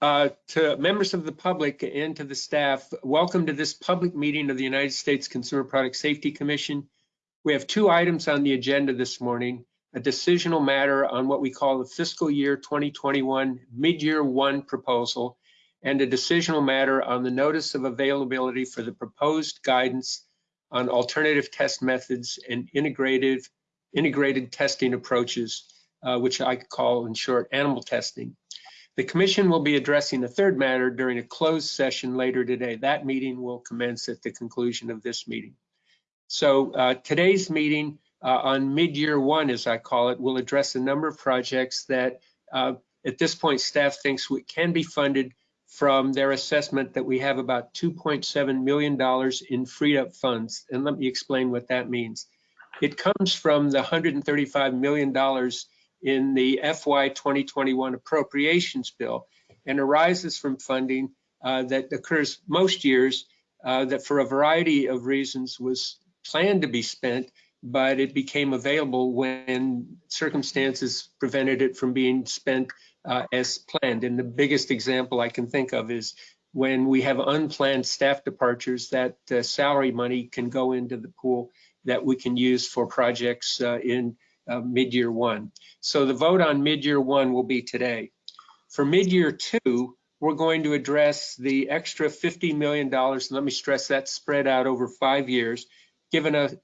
uh, to members of the public and to the staff, welcome to this public meeting of the United States Consumer Product Safety Commission. We have two items on the agenda this morning, a decisional matter on what we call the fiscal year 2021 mid-year one proposal and a decisional matter on the notice of availability for the proposed guidance on alternative test methods and integrated, integrated testing approaches, uh, which I call in short animal testing. The commission will be addressing the third matter during a closed session later today. That meeting will commence at the conclusion of this meeting. So uh, today's meeting uh, on mid-year one, as I call it, will address a number of projects that uh, at this point staff thinks we can be funded from their assessment that we have about $2.7 million in freed up funds. And let me explain what that means. It comes from the $135 million in the FY 2021 appropriations bill and arises from funding uh, that occurs most years uh, that for a variety of reasons was planned to be spent, but it became available when circumstances prevented it from being spent uh, as planned. And the biggest example I can think of is when we have unplanned staff departures, that uh, salary money can go into the pool that we can use for projects uh, in uh, mid-year one. So the vote on mid-year one will be today. For mid-year two, we're going to address the extra $50 million, let me stress that spread out over five years, given us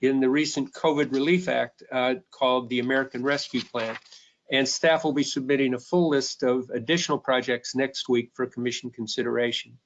in the recent COVID Relief Act uh, called the American Rescue Plan. And staff will be submitting a full list of additional projects next week for commission consideration.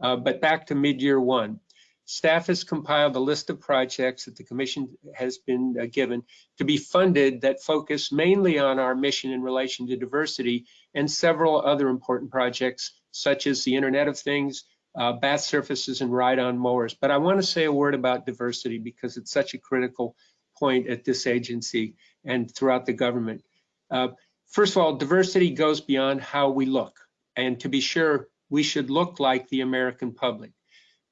Uh, but back to mid-year one. Staff has compiled a list of projects that the commission has been uh, given to be funded that focus mainly on our mission in relation to diversity and several other important projects such as the Internet of Things, uh, bath surfaces and ride-on mowers. But I want to say a word about diversity because it's such a critical point at this agency and throughout the government. Uh, first of all, diversity goes beyond how we look. And to be sure, we should look like the American public.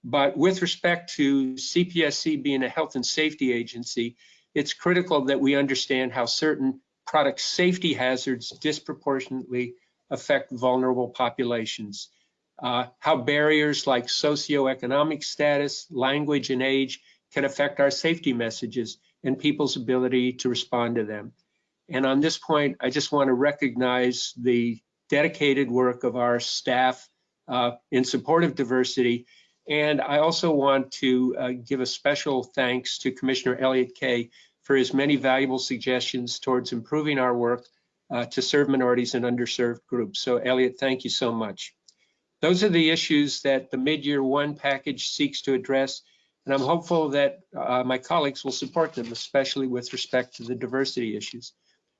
But with respect to CPSC being a health and safety agency, it's critical that we understand how certain product safety hazards disproportionately affect vulnerable populations. Uh, how barriers like socioeconomic status, language, and age can affect our safety messages and people's ability to respond to them. And on this point, I just want to recognize the dedicated work of our staff uh, in support of diversity and I also want to uh, give a special thanks to Commissioner Elliott Kaye for his many valuable suggestions towards improving our work uh, to serve minorities and underserved groups. So Elliott, thank you so much. Those are the issues that the mid-year one package seeks to address, and I'm hopeful that uh, my colleagues will support them, especially with respect to the diversity issues.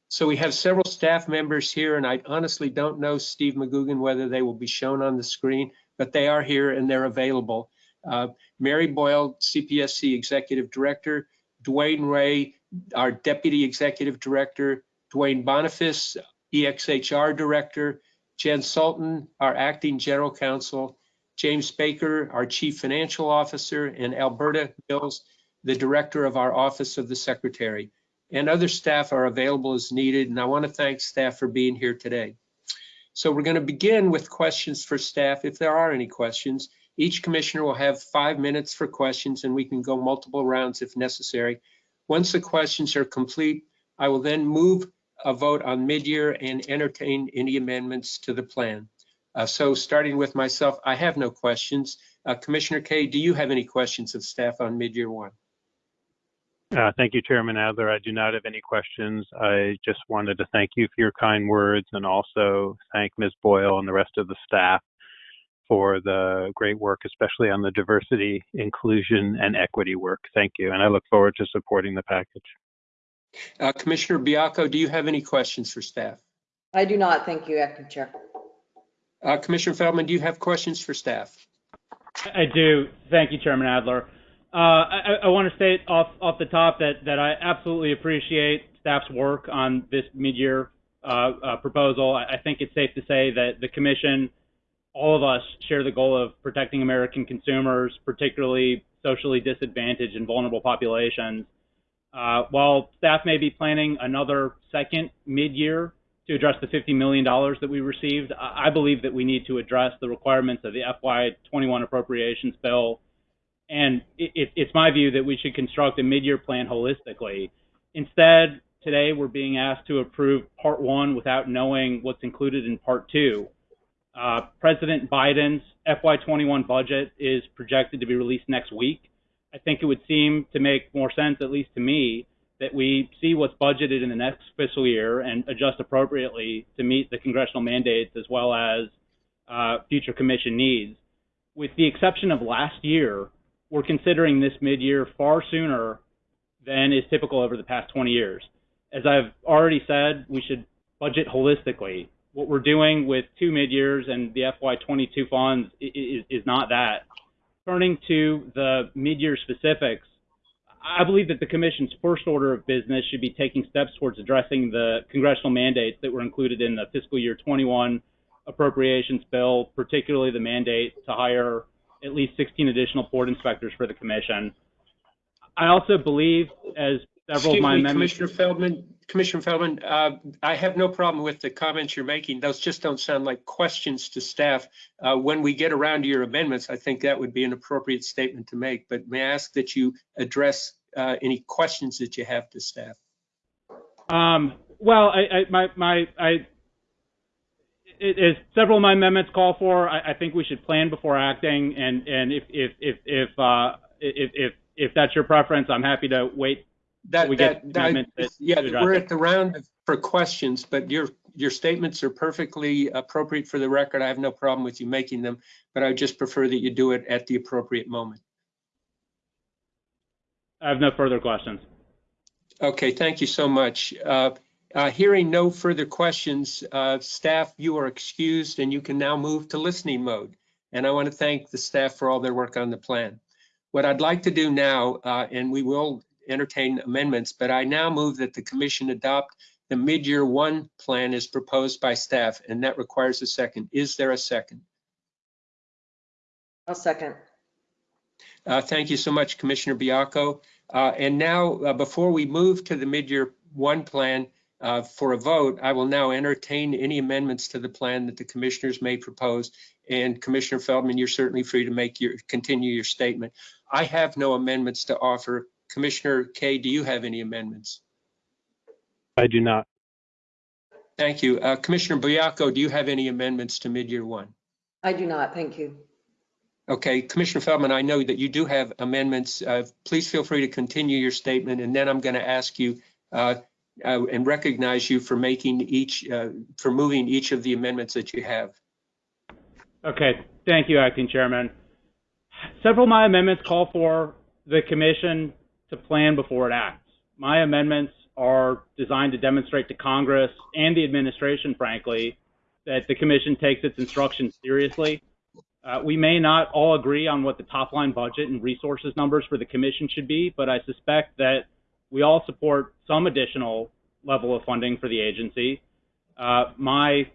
So we have several staff members here, and I honestly don't know, Steve McGugan, whether they will be shown on the screen but they are here and they're available. Uh, Mary Boyle, CPSC Executive Director, DeWane Ray, our Deputy Executive Director, Dwayne Boniface, EXHR Director, Jen Sultan, our Acting General Counsel, James Baker, our Chief Financial Officer, and Alberta Mills, the Director of our Office of the Secretary. And other staff are available as needed, and I want to thank staff for being here today. So we're going to begin with questions for staff, if there are any questions. Each commissioner will have five minutes for questions and we can go multiple rounds if necessary. Once the questions are complete, I will then move a vote on mid-year and entertain any amendments to the plan. Uh, so starting with myself, I have no questions. Uh, Commissioner Kaye, do you have any questions of staff on mid-year one? Uh, thank you, Chairman Adler. I do not have any questions. I just wanted to thank you for your kind words and also thank Ms. Boyle and the rest of the staff for the great work, especially on the diversity, inclusion, and equity work. Thank you. And I look forward to supporting the package. Uh, Commissioner Baiocco, do you have any questions for staff? I do not. Thank you, Acting Chair. Uh, Commissioner Feldman, do you have questions for staff? I do. Thank you, Chairman Adler. Uh, I, I want to state off off the top that that I absolutely appreciate staff's work on this mid-year uh, uh, proposal. I, I think it's safe to say that the commission, all of us, share the goal of protecting American consumers, particularly socially disadvantaged and vulnerable populations. Uh, while staff may be planning another second mid-year to address the $50 million that we received. I I believe that we need to address the requirements of the FY21 appropriations bill. And it, it, it's my view that we should construct a mid-year plan holistically. Instead, today we're being asked to approve part one without knowing what's included in part two. Uh, President Biden's FY21 budget is projected to be released next week. I think it would seem to make more sense, at least to me, that we see what's budgeted in the next fiscal year and adjust appropriately to meet the congressional mandates as well as uh, future commission needs. With the exception of last year, we're considering this mid-year far sooner than is typical over the past 20 years. As I've already said, we should budget holistically. What we're doing with two mid-years and the FY22 funds is, is not that. Turning to the mid-year specifics, I believe that the Commission's first order of business should be taking steps towards addressing the congressional mandates that were included in the fiscal year 21 appropriations bill, particularly the mandate to hire at least 16 additional port inspectors for the Commission. I also believe, as several Excuse of my me, amendments. Commissioner Feldman, Commissioner Feldman, uh, I have no problem with the comments you're making. Those just don't sound like questions to staff. Uh, When we get around to your amendments, I think that would be an appropriate statement to make. But may I ask that you address uh, any questions that you have to staff? Um, well, I, I, my, my, I, it, as several of my amendments call for, I, I think we should plan before acting, and and if if if if uh, if, if if that's your preference, I'm happy to wait. That, We get that, that- that- yeah, we're at the round for questions, but your, your statements are perfectly appropriate for the record. I have no problem with you making them, but I would just prefer that you do it at the appropriate moment. I have no further questions. Okay, thank you so much. Uh, uh, Hearing no further questions, uh, staff, you are excused and you can now move to listening mode. And I want to thank the staff for all their work on the plan. What I'd like to do now, uh, and we will entertain amendments, but I now move that the commission adopt the mid-year one plan as proposed by staff, and that requires a second. Is there a second? I'll second. Uh, Thank you so much, Commissioner Baiocco. Uh, And now, uh, before we move to the mid-year one plan uh, for a vote, I will now entertain any amendments to the plan that the commissioners may propose. And Commissioner Feldman, you're certainly free to make your, continue your statement. I have no amendments to offer. Commissioner Kaye, do you have any amendments? I do not. Thank you. Uh, Commissioner Baiocco, do you have any amendments to mid-year one? I do not, thank you. Okay, Commissioner Feldman, I know that you do have amendments. Uh, Please feel free to continue your statement, and then I'm going to ask you uh, uh, and recognize you for making each, uh, for moving each of the amendments that you have. Okay, thank you, Acting Chairman. Several of my amendments call for the Commission to plan before it acts. My amendments are designed to demonstrate to Congress and the administration, frankly, that the Commission takes its instructions seriously. Uh, we may not all agree on what the top line budget and resources numbers for the Commission should be, but I suspect that we all support some additional level of funding for the agency. Uh, my,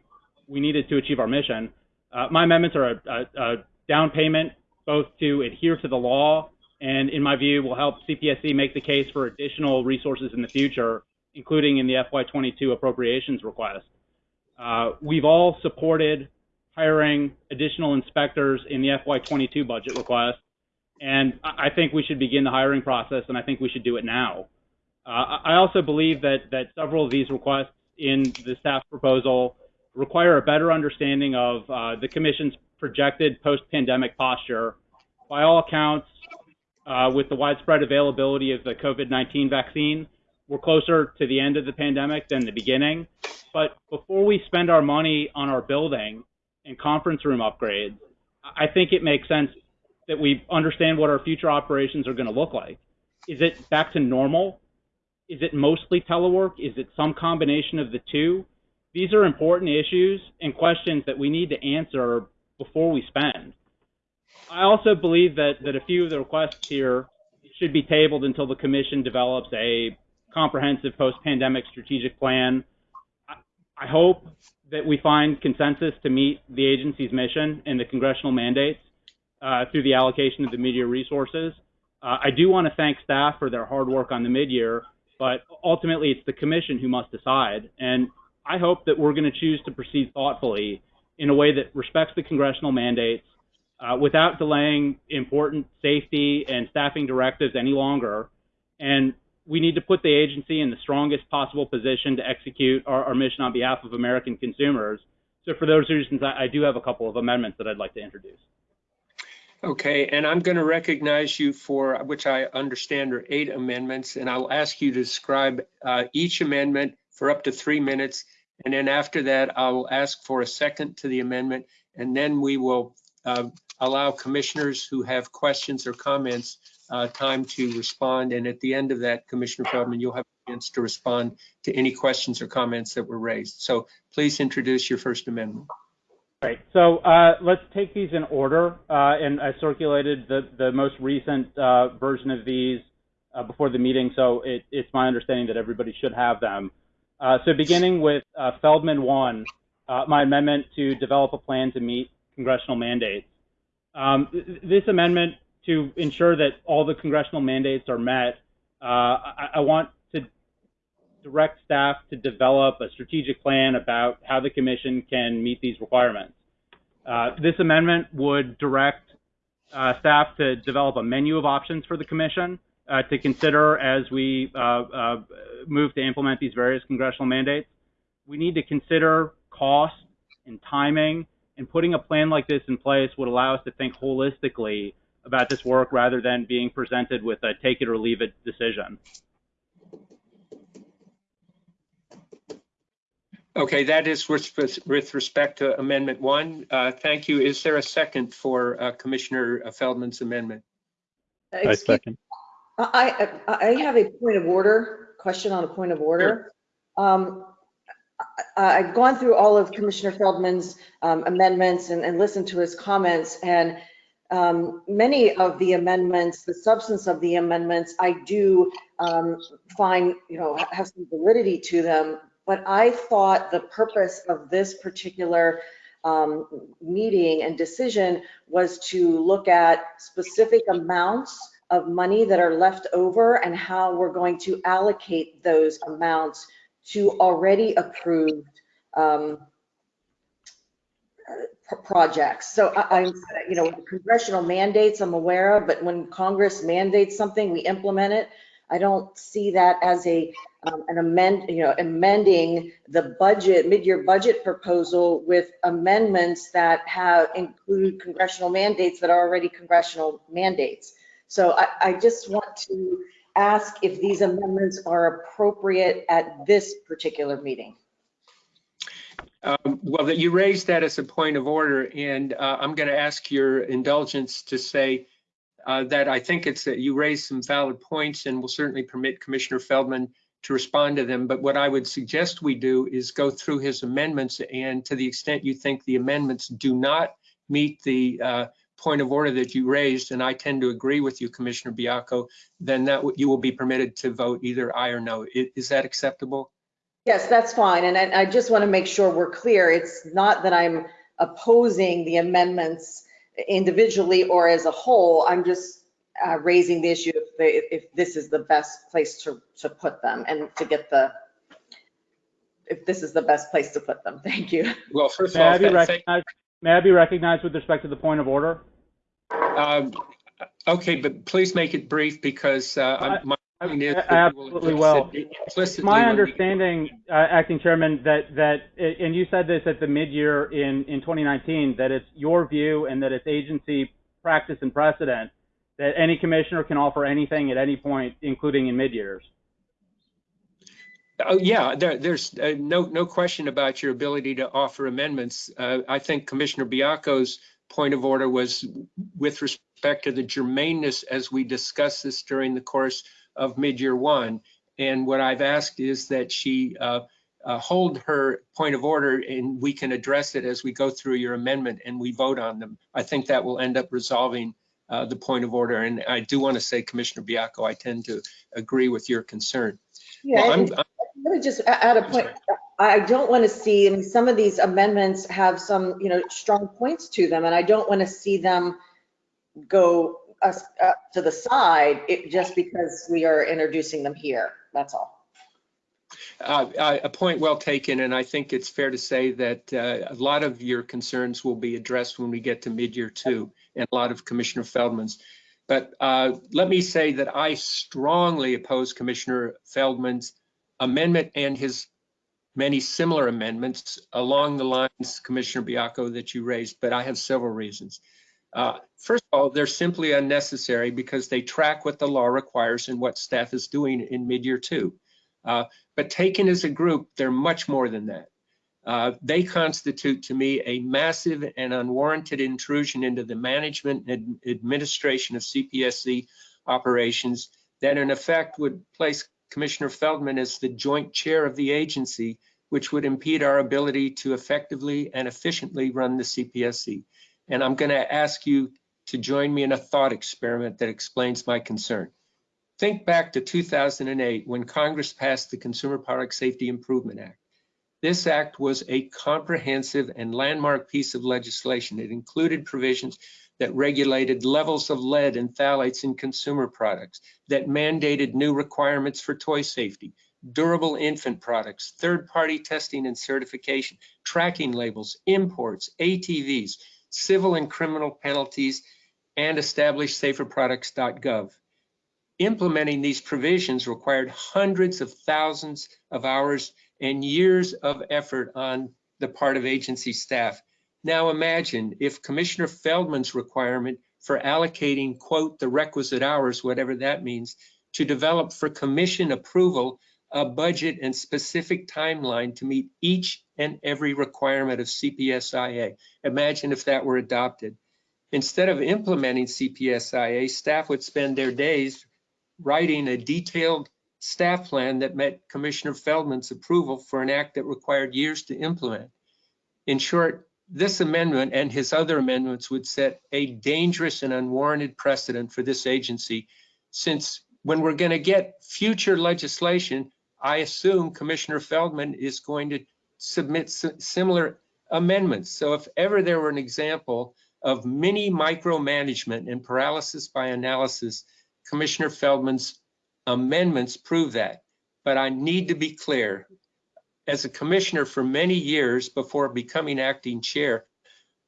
we needed to achieve our mission. Uh, my amendments are a, a, a down payment both to adhere to the law and, in my view, will help CPSC make the case for additional resources in the future, including in the FY22 appropriations request. Uh, we've all supported hiring additional inspectors in the FY22 budget request, and I I think we should begin the hiring process, and I think we should do it now. Uh, I also believe that that several of these requests in the staff proposal require a better understanding of uh, the Commission's projected post-pandemic posture. By all accounts, uh, with the widespread availability of the COVID-19 vaccine, we're closer to the end of the pandemic than the beginning. But before we spend our money on our building and conference room upgrades, I think it makes sense that we understand what our future operations are going to look like. Is it back to normal? Is it mostly telework? Is it some combination of the two? These are important issues and questions that we need to answer before we spend. I also believe that, that a few of the requests here should be tabled until the Commission develops a comprehensive post-pandemic strategic plan. I, I hope that we find consensus to meet the agency's mission and the congressional mandates uh, through the allocation of the mid-year resources. Uh, I do want to thank staff for their hard work on the mid-year, but ultimately it's the Commission who must decide. And I hope that we're going to choose to proceed thoughtfully in a way that respects the congressional mandates uh, without delaying important safety and staffing directives any longer. And we need to put the agency in the strongest possible position to execute our, our mission on behalf of American consumers. So for those reasons, I, I do have a couple of amendments that I'd like to introduce. Okay, and I'm going to recognize you for, which I understand are eight amendments, and I'll ask you to describe uh, each amendment for up to three minutes. And then after that, I'll ask for a second to the amendment, and then we will uh, allow commissioners who have questions or comments uh, time to respond. And at the end of that, Commissioner Feldman, you'll have a chance to respond to any questions or comments that were raised. So please introduce your first amendment. Right. So uh, let's take these in order. Uh, and I circulated the, the most recent uh, version of these uh, before the meeting, so it, it's my understanding that everybody should have them. Uh, so beginning with uh, Feldman 1, my amendment to develop a plan to meet congressional mandates. Um, this amendment to ensure that all the congressional mandates are met, I, I want direct staff to develop a strategic plan about how the commission can meet these requirements. Uh, this amendment would direct uh, staff to develop a menu of options for the commission uh, to consider as we uh, uh, move to implement these various congressional mandates. We need to consider cost and timing, and putting a plan like this in place would allow us to think holistically about this work rather than being presented with a take it or leave it decision. Okay, that is with, with respect to Amendment 1. Uh, Thank you. Is there a second for uh, Commissioner Feldman's amendment? I Excuse- second. I, I I have a point of order, question on a point of order. Um, I- I've gone through all of Commissioner Feldman's um, amendments and, and listened to his comments, and um, many of the amendments, the substance of the amendments, I do um, find, you know, have some validity to them. But I thought the purpose of this particular um, meeting and decision was to look at specific amounts of money that are left over and how we're going to allocate those amounts to already approved um, uh, projects. So I, I'm, you know, congressional mandates I'm aware of, but when Congress mandates something, we implement it. I don't see that as a, um, an amend, you know, amending the budget, mid-year budget proposal with amendments that have include congressional mandates that are already congressional mandates. So I, I just want to ask if these amendments are appropriate at this particular meeting. Um, Well, that you raised that as a point of order, and uh, I'm going to ask your indulgence to say uh, that I think it's that you raised some valid points and will certainly permit Commissioner Feldman to respond to them. But what I would suggest we do is go through his amendments, and to the extent you think the amendments do not meet the uh, point of order that you raised, and I tend to agree with you, Commissioner Baiocco, then that you will be permitted to vote either aye or no. I- Is that acceptable? Yes, that's fine. And I, I just want to make sure we're clear. It's not that I'm opposing the amendments individually or as a whole. I'm just uh, raising the issue if, they, if this is the best place to, to put them and to get the, if this is the best place to put them. Thank you. Well, first of May all, I be th- recognized? May I be recognized with respect to the point of order? Um, Okay, but please make it brief because uh, I'm- my point is. I that we will absolutely address will. it My understanding, uh, Acting Chairman, that, that, and you said this at the mid-year in, in 2019, that it's your view and that it's agency practice and precedent that any commissioner can offer anything at any point, including in mid-years. Oh, yeah, there, there's uh, no, no question about your ability to offer amendments. Uh, I think Commissioner Baiocco's point of order was with respect to the germaneness as we discussed this during the course of mid-year one. And what I've asked is that she uh, uh, hold her point of order and we can address it as we go through your amendment and we vote on them. I think that will end up resolving uh, the point of order. And I do want to say, Commissioner Baiocco, I tend to agree with your concern. Yeah, Well, I'm- let me just add a point. I don't want to see, I mean, some of these amendments have some, you know, strong points to them, and I don't want to see them go us uh, to the side it- just because we are introducing them here. That's all. Uh, uh, A point well taken, and I think it's fair to say that uh, a lot of your concerns will be addressed when we get to mid-year two, and a lot of Commissioner Feldman's. But uh, let me say that I strongly oppose Commissioner Feldman's amendment and his many similar amendments along the lines, Commissioner Baiocco, that you raised, but I have several reasons. Uh, First of all, they're simply unnecessary because they track what the law requires and what staff is doing in mid-year two. Uh, But taken as a group, they're much more than that. Uh, They constitute to me a massive and unwarranted intrusion into the management and administration of CPSC operations that in effect would place Commissioner Feldman as the joint chair of the agency, which would impede our ability to effectively and efficiently run the CPSC. And I'm going to ask you to join me in a thought experiment that explains my concern. Think back to 2008 when Congress passed the Consumer Product Safety Improvement Act. This act was a comprehensive and landmark piece of legislation. It included provisions that regulated levels of lead and phthalates in consumer products, that mandated new requirements for toy safety, durable infant products, third-party testing and certification, tracking labels, imports, ATVs, civil and criminal penalties, and established saferproducts.gov. Implementing these provisions required hundreds of thousands of hours and years of effort on the part of agency staff. Now imagine if Commissioner Feldman's requirement for allocating, quote, the requisite hours, whatever that means, to develop for commission approval a budget and specific timeline to meet each and every requirement of CPSIA. Imagine if that were adopted. Instead of implementing CPSIA, staff would spend their days writing a detailed staff plan that met Commissioner Feldman's approval for an act that required years to implement. In short, this amendment and his other amendments would set a dangerous and unwarranted precedent for this agency since when we're going to get future legislation, I assume Commissioner Feldman is going to submit similar amendments. So if ever there were an example of mini micromanagement and paralysis by analysis, Commissioner Feldman's amendments prove that. But I need to be clear, as a commissioner for many years before becoming acting chair,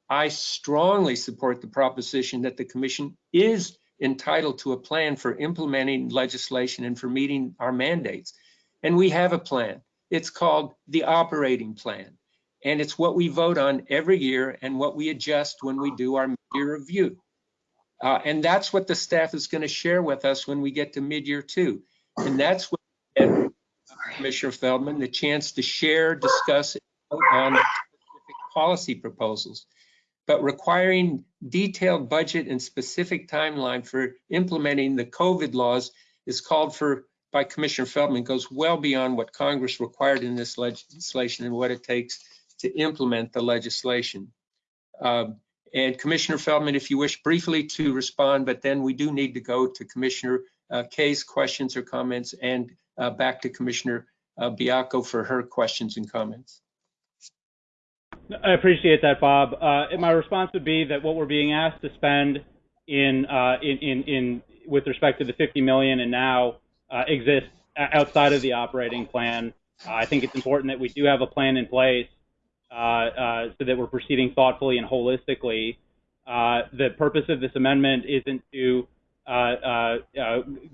I strongly support the proposition that the commission is entitled to a plan for implementing legislation and for meeting our mandates. And we have a plan. It's called the operating plan. And it's what we vote on every year and what we adjust when we do our year review. Uh, and that's what the staff is going to share with us when we get to mid-year two. And that's what and Commissioner Feldman, the chance to share, discuss on specific policy proposals. But requiring detailed budget and specific timeline for implementing the COVID laws is called for by Commissioner Feldman, goes well beyond what Congress required in this legislation and what it takes to implement the legislation. Um, and Commissioner Feldman, if you wish briefly to respond, but then we do need to go to Commissioner uh, Kaye's questions or comments and uh, back to Commissioner uh, Baiocco for her questions and comments. I appreciate that, Bob. Uh, my response would be that what we're being asked to spend in, uh, in, in, in with respect to the 50 million and now uh, exists outside of the operating plan. I think it's important that we do have a plan in place Uh, uh, so that we're proceeding thoughtfully and holistically. Uh, the purpose of this amendment isn't to uh,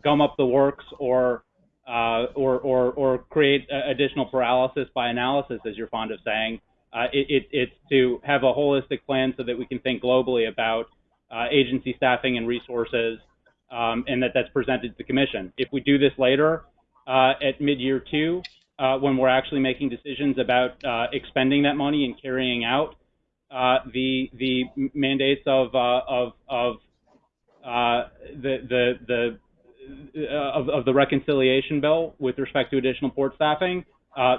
gum up the works or or, or, or create additional paralysis by analysis, as you're fond of saying. It, it, it's to have a holistic plan so that we can think globally about agency staffing and resources, um, and that that's presented to the commission. If we do this later at mid-year two, uh, when we're actually making decisions about uh, expending that money and carrying out uh, the the mandates of uh, of of uh, the the the uh, of, of the reconciliation bill with respect to additional port staffing.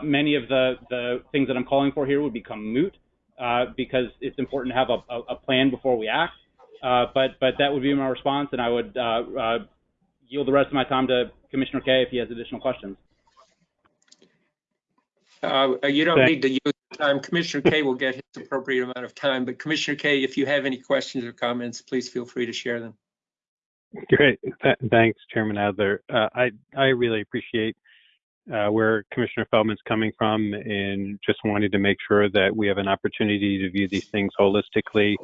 many of the the things that I'm calling for here would become moot because it's important to have a, a, a plan before we act. but but that would be my response, and I would yield the rest of my time to Commissioner Kaye if he has additional questions. Uh, you don't Thank- need to use the time. Commissioner Kaye will get his appropriate amount of time, but Commissioner Kaye, if you have any questions or comments, please feel free to share them. Great. Th- thanks, Chairman Adler. Uh, I I really appreciate uh, where Commissioner Feldman's coming from and just wanted to make sure that we have an opportunity to view these things holistically.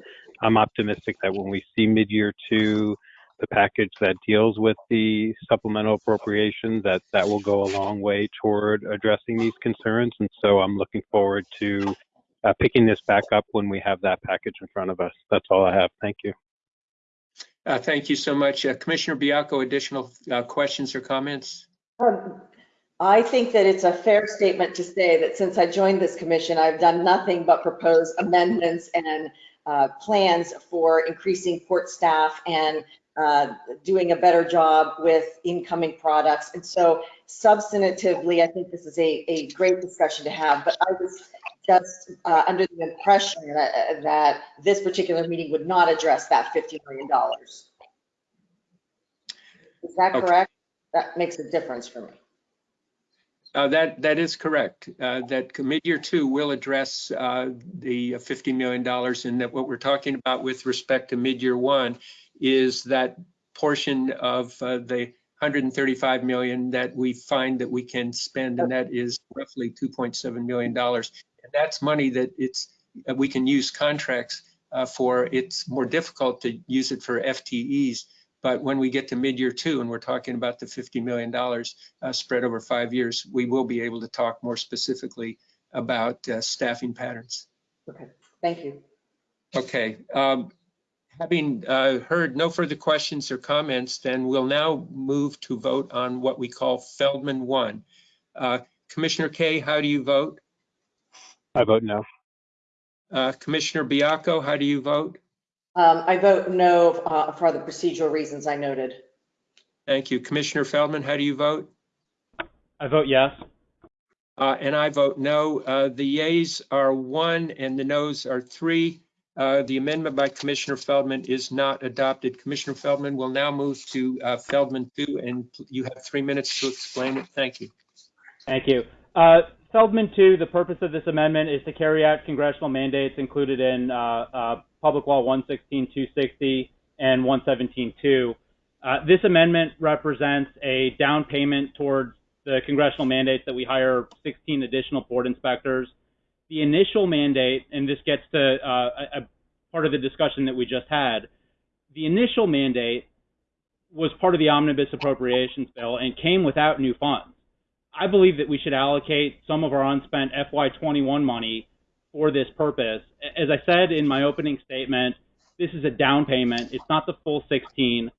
I'm optimistic that when we see mid-year two, the package that deals with the supplemental appropriation, that that will go a long way toward addressing these concerns. And so I'm looking forward to uh, picking this back up when we have that package in front of us. That's all I have. Thank you. Uh, Thank you so much. Uh, Commissioner Baiocco, additional uh, questions or comments? Um, I think that it's a fair statement to say that since I joined this commission, I've done nothing but propose amendments and uh, plans for increasing port staff and uh, doing a better job with incoming products. And so substantively, I think this is a, a great discussion to have, but I was just uh, under the impression that, that this particular meeting would not address that $50 million. Is that Okay. correct? That makes a difference for me. Uh, That, that is correct. Uh, That mid-year two will address uh, the $50 million and that what we're talking about with respect to mid-year one is that portion of uh, the 135 million that we find that we can spend and that is roughly 2.7 million dollars. And that's money that it's, that we can use contracts uh, for. It's more difficult to use it for FTEs. But when we get to mid-year two and we're talking about the $50 million, uh, spread over five years, we will be able to talk more specifically about uh, staffing patterns. Okay, thank you. Okay. um, Having uh, heard no further questions or comments, then we'll now move to vote on what we call Feldman 1. Uh, Commissioner Kaye, how do you vote? I vote no. Uh, Commissioner Baiocco, how do you vote? Um, I vote no uh, for the procedural reasons I noted. Thank you. Commissioner Feldman, how do you vote? I vote yes. Uh, And I vote no. Uh, The yeas are one and the noes are three. Uh, The amendment by Commissioner Feldman is not adopted. Commissioner Feldman will now move to uh, Feldman 2, and you have three minutes to explain it. Thank you. Thank you. Feldman 2, the purpose of this amendment is to carry out congressional mandates included in uh, uh, Public Law 116-260 and 117-2. Uh, this amendment represents a down payment towards the congressional mandates that we hire 16 additional port inspectors. The initial mandate, and this gets to uh, a, a part of the discussion that we just had, the initial mandate was part of the omnibus appropriations bill and came without new funds. I believe that we should allocate some of our unspent FY21 money for this purpose. As I said in my opening statement, this is a down payment. It's not the full 16.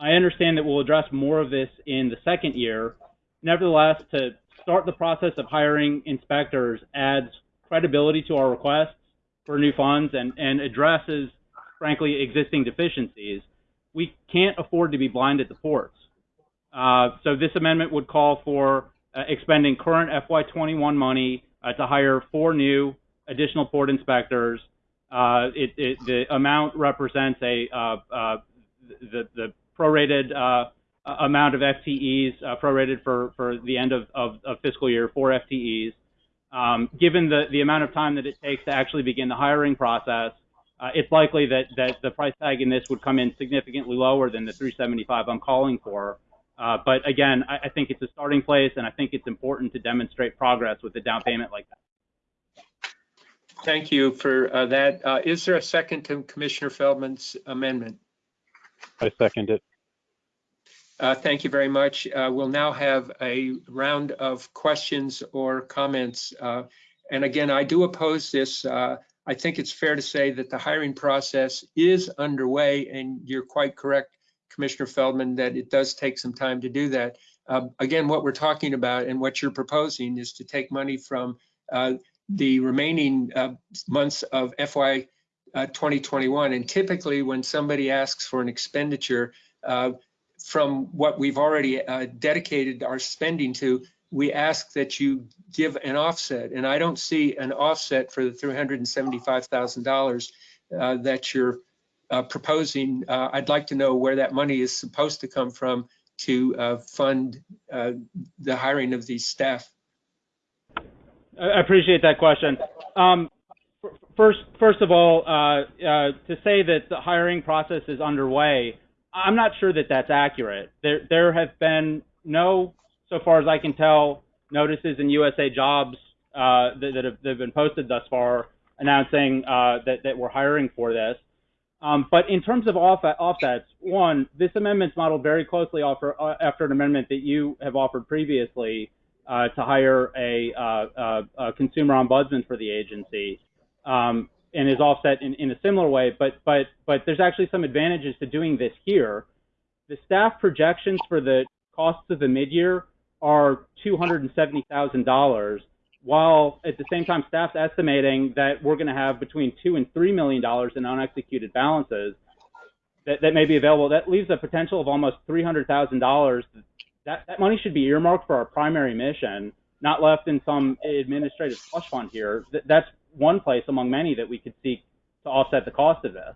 I understand that we'll address more of this in the second year. Nevertheless, to start the process of hiring inspectors adds credibility to our requests for new funds and, and addresses, frankly, existing deficiencies. We can't afford to be blind at the ports. Uh, so this amendment would call for expending current FY21 money uh, to hire four new additional port inspectors. Uh, it, it, the amount represents a uh, uh, the, the prorated uh, amount of FTEs uh, prorated for, for the end of, of, of fiscal year for FTEs. Um, given the, the amount of time that it takes to actually begin the hiring process, uh, it's likely that, that the price tag in this would come in significantly lower than the 375 I'm calling for. Uh, but again, I, I think it's a starting place, and I think it's important to demonstrate progress with a down payment like that. Thank you for uh, that. Uh, Is there a second to Commissioner Feldman's amendment? I second it. Uh, Thank you very much. Uh, We'll now have a round of questions or comments. Uh, And again, I do oppose this. Uh, I think it's fair to say that the hiring process is underway, and you're quite correct, Commissioner Feldman, that it does take some time to do that. Uh, Again, what we're talking about and what you're proposing is to take money from uh, the remaining uh, months of FY uh, 2021. And typically, when somebody asks for an expenditure, uh, from what we've already dedicated our spending to, we ask that you give an offset. And I don't see an offset for the $375,000 uh, that you're uh, proposing. Uh, I'd like to know where that money is supposed to come from to uh, fund uh, the hiring of these staff. I appreciate that question. Um, first, first of all, uh, to say that the hiring process is underway, I'm not sure that that's accurate. There, there have been no, so far as I can tell, notices in USA Jobs uh, that, that, have, that have been posted thus far announcing uh, that, that we're hiring for this. Um, but in terms of off, offsets, one, this amendment's modeled very closely offer, uh, after an amendment that you have offered previously uh, to hire a, uh, a, consumer ombudsman for the agency, um, and is offset in, in a similar way. But but but there's actually some advantages to doing this here. The staff projections for the costs of the midyear are two hundred and seventy thousand dollars while at the same time staff's estimating that we're going to have between two and three million dollars in unexecuted balances that, that may be available, that leaves a potential of almost three hundred thousand dollars. That that money should be earmarked for our primary mission, not left in some administrative slush fund here. That, that's one place among many that we could seek to offset the cost of this.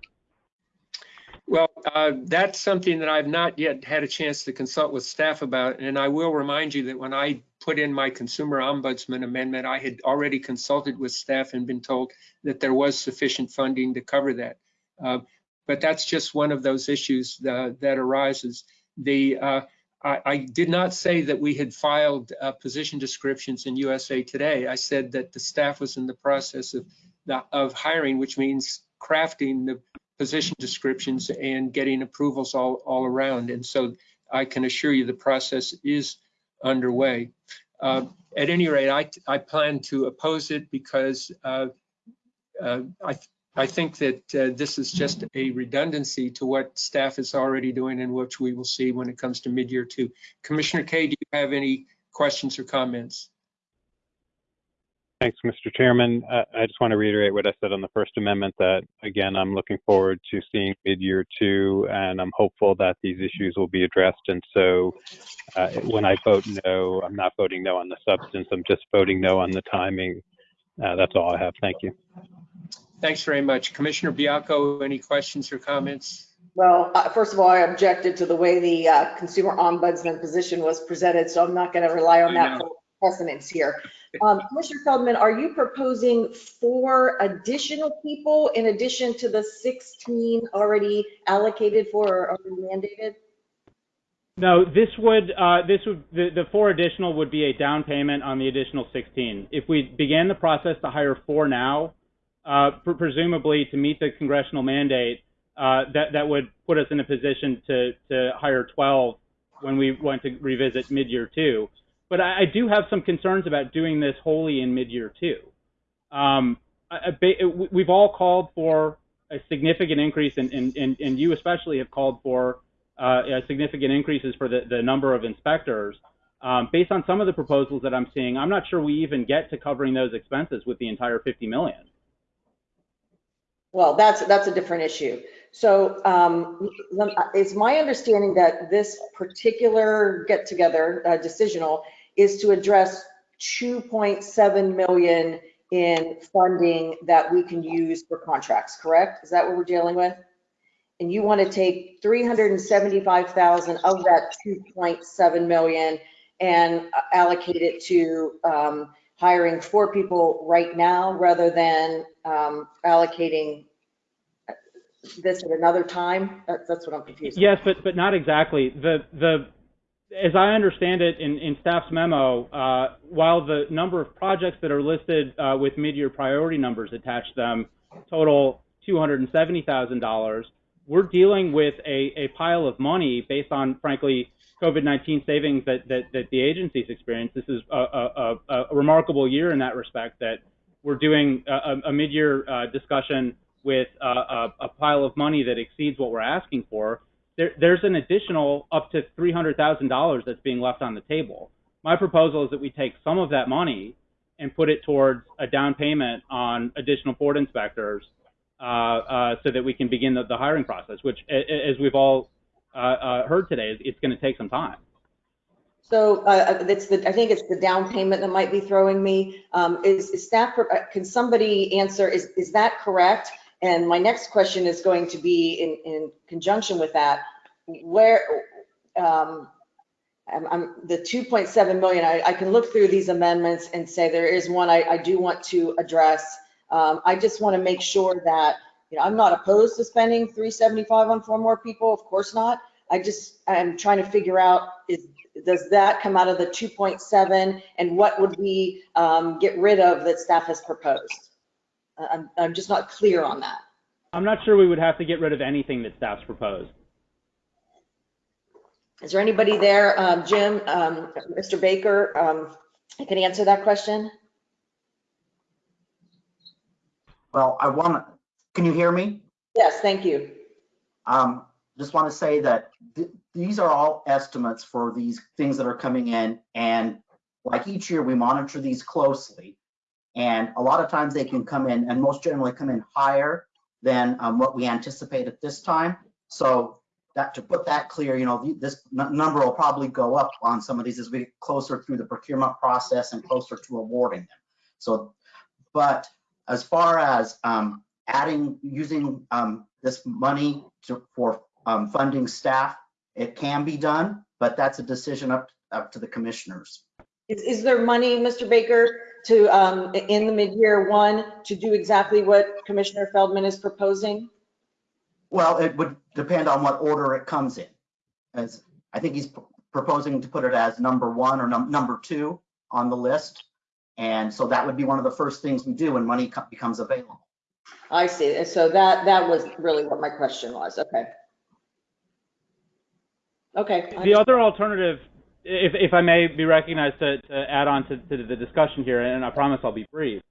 Well, uh, that's something that I've not yet had a chance to consult with staff about. And I will remind you that when I put in my consumer ombudsman amendment, I had already consulted with staff and been told that there was sufficient funding to cover that. Uh, but that's just one of those issues uh, that arises. The uh, I, I, did not say that we had filed uh, position descriptions in USA Today. I said that the staff was in the process of, of hiring, which means crafting the position descriptions and getting approvals all, all around. And so I can assure you the process is underway. Uh, at any rate, I, I plan to oppose it because uh, uh, I, I think that uh, this is just a redundancy to what staff is already doing and which we will see when it comes to mid-year two. Commissioner Kaye, do you have any questions or comments? Thanks, Mr. Chairman. Uh, I just want to reiterate what I said on the First Amendment that, again, I'm looking forward to seeing mid-year two, and I'm hopeful that these issues will be addressed. And so uh, when I vote no, I'm not voting no on the substance, I'm just voting no on the timing. Uh, that's all I have. Thank you. Thanks very much. Commissioner Baiocco, any questions or comments? Well, uh, first of all, I objected to the way the uh, consumer ombudsman position was presented, so I'm not going to rely on that for precedence here. Um, Commissioner Feldman, are you proposing four additional people in addition to the 16 already allocated for or already mandated? No, this would, uh, this would, the, the four additional would be a down payment on the additional 16. If we began the process to hire four now, uh, presumably to meet the congressional mandate, uh, that, that would put us in a position to, to hire 12 when we went to revisit mid-year two. But I, I, do have some concerns about doing this wholly in mid-year two. Um, we've all called for a significant increase, and, and, and, and you especially have called for uh, significant increases for the, the number of inspectors. Um, based on some of the proposals that I'm seeing, I'm not sure we even get to covering those expenses with the entire 50 million. Well, that's that's a different issue. So um, it's my understanding that this particular get together uh, decisional is to address 2.7 million in funding that we can use for contracts, correct? Is that what we're dealing with? And you want to take 375,000 of that 2.7 million and allocate it to um, hiring four people right now rather than um, allocating this at another time? That's, what I'm confused. Yes, but but not exactly. The the as I understand it in, in staff's memo, uh, while the number of projects that are listed uh, with mid-year priority numbers attached to them total $270,000, we're dealing with a, a pile of money based on, frankly, COVID-19 savings that, that, that the agency's experienced. This is a, a, a, remarkable year in that respect that we're doing a, mid-year uh, discussion with a, a pile of money that exceeds what we're asking for there, there's an additional up to $300,000 that's being left on the table. My proposal is that we take some of that money and put it towards a down payment on additional port inspectors uh, uh, so that we can begin the, the hiring process, which, as we've all uh, uh heard today, it's going to take some time. So uh, it's the, I think it's the down payment that might be throwing me. Um, is, is staff, uh, can somebody answer, is, is that correct? And my next question is going to be in, in conjunction with that, where, um, I'm, I'm, the 2.7 million, I, I, can look through these amendments and say there is one I, I do want to address. Um, I just want to make sure that, you know, I'm not opposed to spending 375 on four more people, of course not. I just, I'm trying to figure out, is, does that come out of the 2.7? And what would we um, get rid of that staff has proposed? I'm, I'm just not clear on that. I'm not sure we would have to get rid of anything that staff's proposed. Is there anybody there, um, Jim, um, Mr. Baker, um, can answer that question? Well, I want to, can you hear me? Yes, thank you. Um, just want to say that th- these are all estimates for these things that are coming in. And like each year, we monitor these closely. And a lot of times they can come in and most generally come in higher than um, what we anticipate at this time. So that to put that clear, you know, this number will probably go up on some of these as we get closer through the procurement process and closer to awarding them. So, but as far as um, adding, using um, this money to, for um, funding staff, it can be done, but that's a decision up, up to the commissioners. Is, is there money, Mr. Baker, to, um, in the mid-year one, to do exactly what Commissioner Feldman is proposing? Well, it would depend on what order it comes in. As I think he's proposing to put it as number one or num- number two on the list. And so that would be one of the first things we do when money becomes available. I see. And so that, that was really what my question was. Okay. Okay. The other alternative, if, if I may be recognized to, to add on to, to the discussion here, and I promise I'll be brief.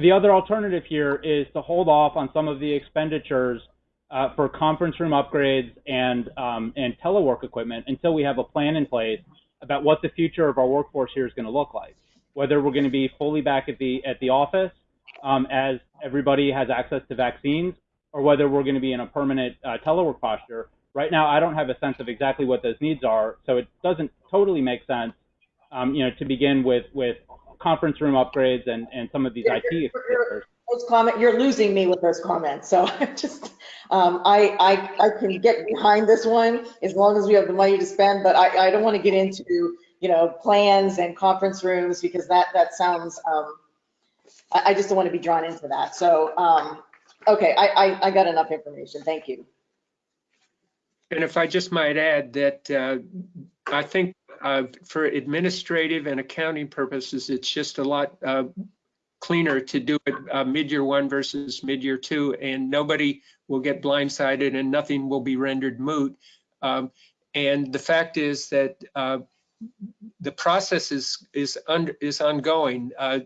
The other alternative here is to hold off on some of the expenditures uh, for conference room upgrades and um, and telework equipment until we have a plan in place about what the future of our workforce here is going to look like. Whether we're going to be fully back at the at the office um, as everybody has access to vaccines, or whether we're going to be in a permanent uh, telework posture. Right now, I don't have a sense of exactly what those needs are, so it doesn't totally make sense, um, you know, to begin with with conference room upgrades and and some of these IT expenditures. Those comment, you're losing me with those comments. So I just, um, I, I, I can get behind this one as long as we have the money to spend, but I, I don't want to get into, you know, plans and conference rooms because that, that sounds, um, I, I just don't want to be drawn into that. So, um, okay, I, I, I got enough information. Thank you. And if I just might add that uh, I think uh, for administrative and accounting purposes, it's just a lot uh, cleaner to do it uh, mid-year one versus mid-year two, and nobody will get blindsided and nothing will be rendered moot. Um, And the fact is that uh, the process is, is, un- is ongoing. Uh,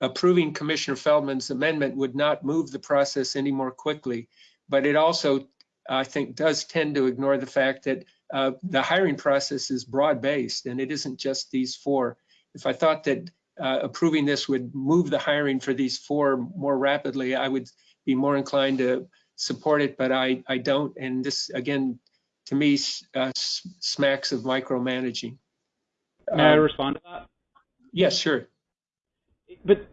Approving Commissioner Feldman's amendment would not move the process any more quickly, but it also I think does tend to ignore the fact that uh, the hiring process is broad-based and it isn't just these four. If I thought that uh, approving this would move the hiring for these four more rapidly, I would be more inclined to support it, but I, I don't. And this, again, to me, uh, smacks of micromanaging. May I Um, respond to that? Yes, sure. But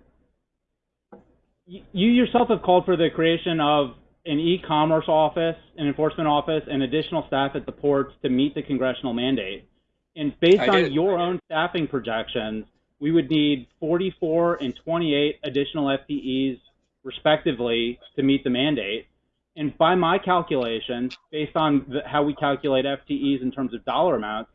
you yourself have called for the creation of an e-commerce office, an enforcement office, and additional staff at the ports to meet the congressional mandate. And based I on did. your own staffing projections, we would need 44 and 28 additional FTEs respectively to meet the mandate. And by my calculations, based on the, how we calculate FTEs in terms of dollar amounts,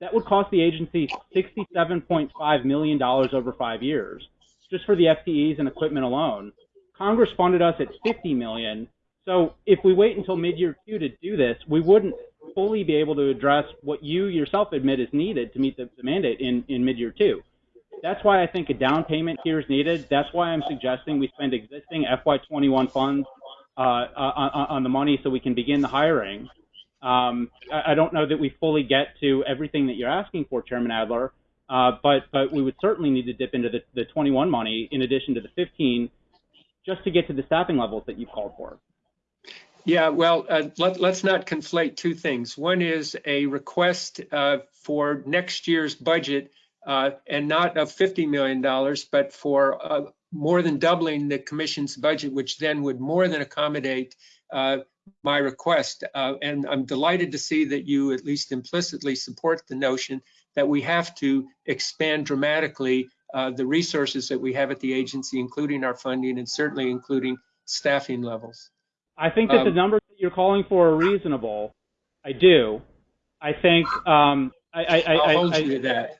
that would cost the agency $67.5 million over five years, just for the FTEs and equipment alone. Congress funded us at 50 million. So if we wait until mid-year two to do this, we wouldn't fully be able to address what you yourself admit is needed to meet the, the mandate in, in mid-year two. That's why I think a down payment here is needed. That's why I'm suggesting we spend existing FY21 funds uh, on, on the money so we can begin the hiring. Um, I, I don't know that we fully get to everything that you're asking for, Chairman Adler, uh, but but we would certainly need to dip into the, the 21 money in addition to the 15 just to get to the staffing levels that you've called for. Yeah, well, uh, let, let's not conflate two things. One is a request uh, for next year's budget uh, and not of $50 million, but for uh, more than doubling the commission's budget, which then would more than accommodate uh, my request. Uh, And I'm delighted to see that you at least implicitly support the notion that we have to expand dramatically the resources that we have at the agency, including our funding and certainly including staffing levels. I think that the Um, numbers that you're calling for are reasonable. I do. I think um, I, I, I, I, I'll hold I- you to that.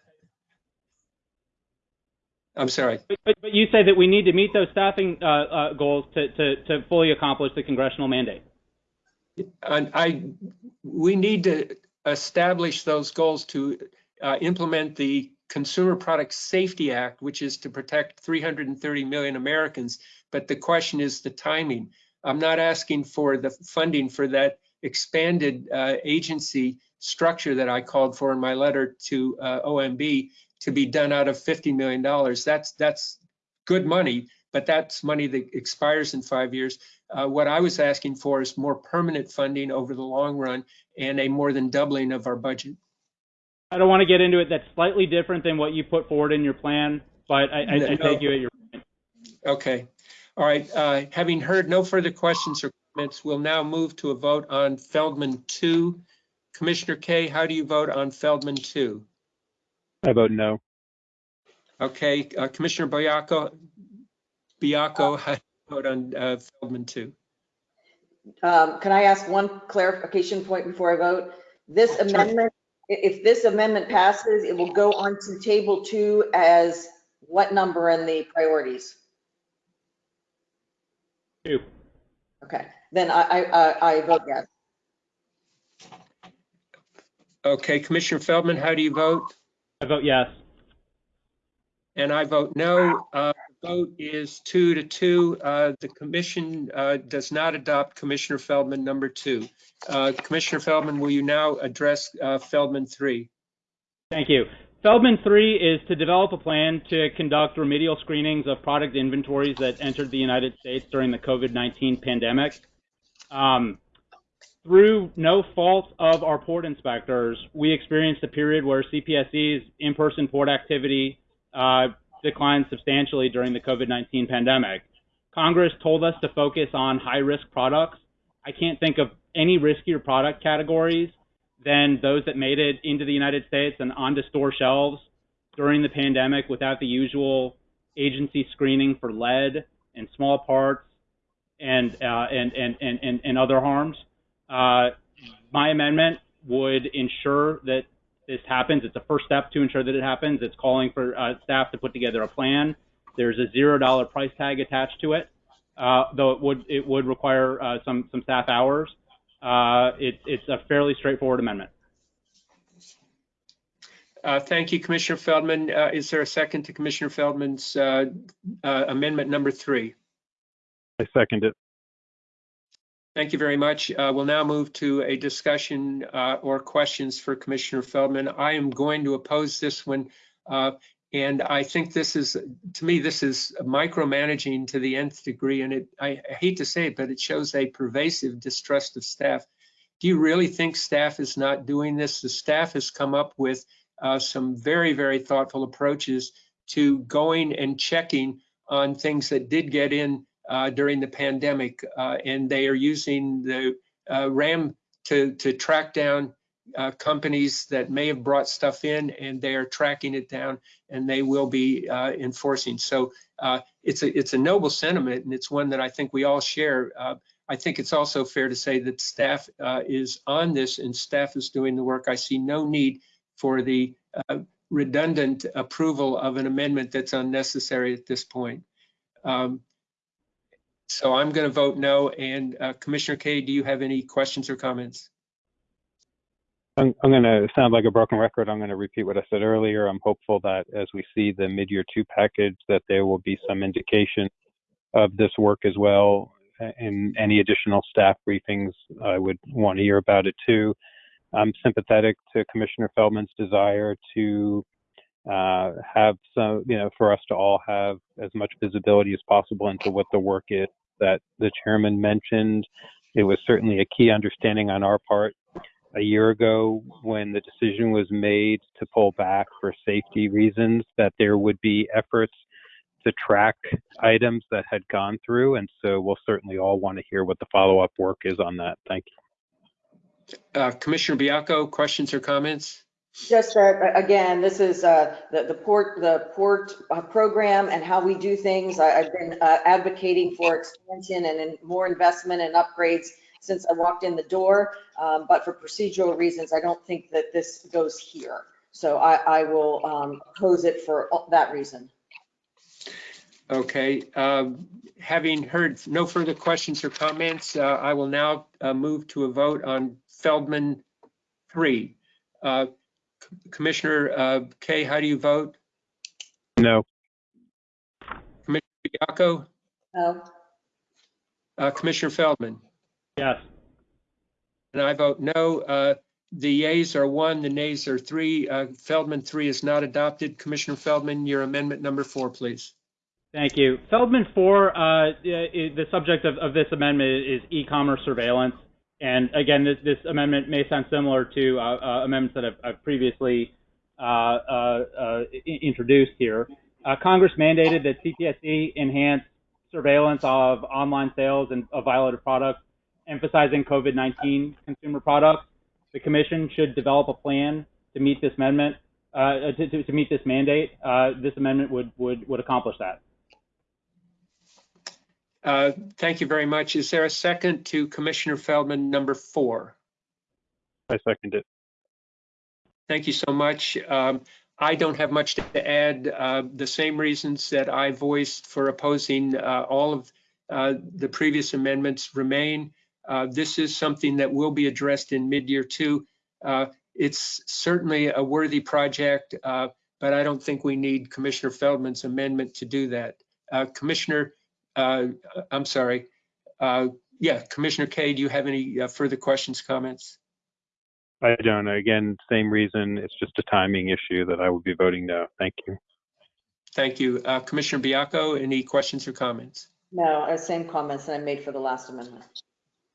I'm sorry. But, but- but you say that we need to meet those staffing uh, uh, goals to, to, to fully accomplish the congressional mandate. And I, we need to establish those goals to uh, implement the Consumer Product Safety Act, which is to protect 330 million Americans. But the question is the timing. I'm not asking for the funding for that expanded uh, agency structure that I called for in my letter to uh, OMB to be done out of $50 million. That's, that's good money, but that's money that expires in five years. Uh, What I was asking for is more permanent funding over the long run and a more than doubling of our budget. I don't want to get into it. That's slightly different than what you put forward in your plan, but I, I, I No. take you at your Okay, all right. uh, Having heard no further questions or comments, we'll now move to a vote on Feldman 2. Commissioner Kaye, how do you vote on Feldman 2? I vote no. Okay, uh, Commissioner Baiocco, Baiocco, how do you vote on uh, Feldman 2? Um, Can I ask one clarification point before I vote? This Sure. amendment, i- if this amendment passes, it will go onto table two as what number in the priorities? Two. Okay, then I, I, I- I vote yes. Okay, Commissioner Feldman, how do you vote? I vote yes. And I vote no. Uh, the Vote is two to two. Uh, The commission uh, does not adopt Commissioner Feldman number two. Uh, Commissioner Feldman, will you now address uh, Feldman three? Thank you. Feldman 3 is to develop a plan to conduct remedial screenings of product inventories that entered the United States during the COVID 19 pandemic. Um, through no fault of our port inspectors, we experienced a period where CPSC's in person port activity uh, declined substantially during the COVID 19 pandemic. Congress told us to focus on high risk products. I can't think of any riskier product categories than those that made it into the United States and onto store shelves during the pandemic without the usual agency screening for lead and small parts and uh, and, and, and, and, other harms. Uh, my amendment would ensure that this happens. It's a first step to ensure that it happens. It's calling for uh, staff to put together a plan. There's a zero dollar price tag attached to it, uh, though it would it would require uh, some some staff hours. Uh, it, it's a fairly straightforward amendment. Uh, Thank you, Commissioner Feldman. Uh, Is there a second to Commissioner Feldman's uh, uh, amendment number three? I second it. Thank you very much. Uh, We'll now move to a discussion uh, or questions for Commissioner Feldman. I am going to oppose this one. And I think this is, to me, this is micromanaging to the nth degree. And it, I I hate to say it, but it shows a pervasive distrust of staff. Do you really think staff is not doing this? The staff has come up with uh, some very, very thoughtful approaches to going and checking on things that did get in uh, during the pandemic, uh, and they are using the uh, RAM to to track down uh, companies that may have brought stuff in, and they are tracking it down, and they will be uh, enforcing. So uh, it's a it's a noble sentiment, and it's one that I think we all share. Uh, I think it's also fair to say that staff uh, is on this, and staff is doing the work. I see no need for the uh, redundant approval of an amendment that's unnecessary at this point. Um, so I'm going to vote no. And Commissioner Kaye, do you have any questions or comments? I'm, I'm going to sound like a broken record. I'm going to repeat what I said earlier. I'm hopeful that as we see the mid-year two package, that there will be some indication of this work as well. And any additional staff briefings, I would want to hear about it too. I'm sympathetic to Commissioner Feldman's desire to uh, have some, you know, for us to all have as much visibility as possible into what the work is that the chairman mentioned. It was certainly a key understanding on our part a year ago when the decision was made to pull back for safety reasons that there would be efforts to track items that had gone through. And so we'll certainly all want to hear what the follow-up work is on that. Thank you. Uh, Commissioner Baiocco, questions or comments? Just that, again, this is uh, the the port, the port uh, program and how we do things. I- I've been uh, advocating for expansion and in- more investment and upgrades since I walked in the door. Um, But for procedural reasons, I don't think that this goes here. So I, I will um, oppose it for that reason. Okay, um, having heard no further questions or comments, uh, I will now uh, move to a vote on Feldman 3. Uh, Commissioner uh, Kaye, how do you vote? No. Commissioner Baiocco? No? Uh, Commissioner Feldman? Yes. And I vote no. Uh, The yeas are one, the nays are three. Uh, Feldman 3 is not adopted. Commissioner Feldman, your amendment number four, please. Thank you. Feldman 4, uh, i- the subject of, of this amendment is e-commerce surveillance. And again, this, this amendment may sound similar to uh, uh, amendments that I've, I've previously uh, uh, uh, i- introduced here. Uh, Congress mandated that CPSC enhance surveillance of online sales and of violated products, emphasizing COVID-19 consumer products. The Commission should develop a plan to meet this amendment, uh, to, to, to meet this mandate. Uh, this amendment would, would, would accomplish that. Uh, Thank you very much. Is there a second to Commissioner Feldman number four? I second it. Thank you so much. Um, I don't have much to add. Uh, The same reasons that I voiced for opposing uh, all of uh, the previous amendments remain. Uh, This is something that will be addressed in mid-year two. Uh, It's certainly a worthy project, uh, but I don't think we need Commissioner Feldman's amendment to do that. Uh, Commissioner, uh, I'm sorry. Uh, Yeah, Commissioner Kaye, do you have any uh, further questions, comments? I don't. Again, same reason. It's just a timing issue that I will be voting no. Thank you. Thank you. Uh, Commissioner Baiocco, any questions or comments? No, uh, same comments that I made for the last amendment.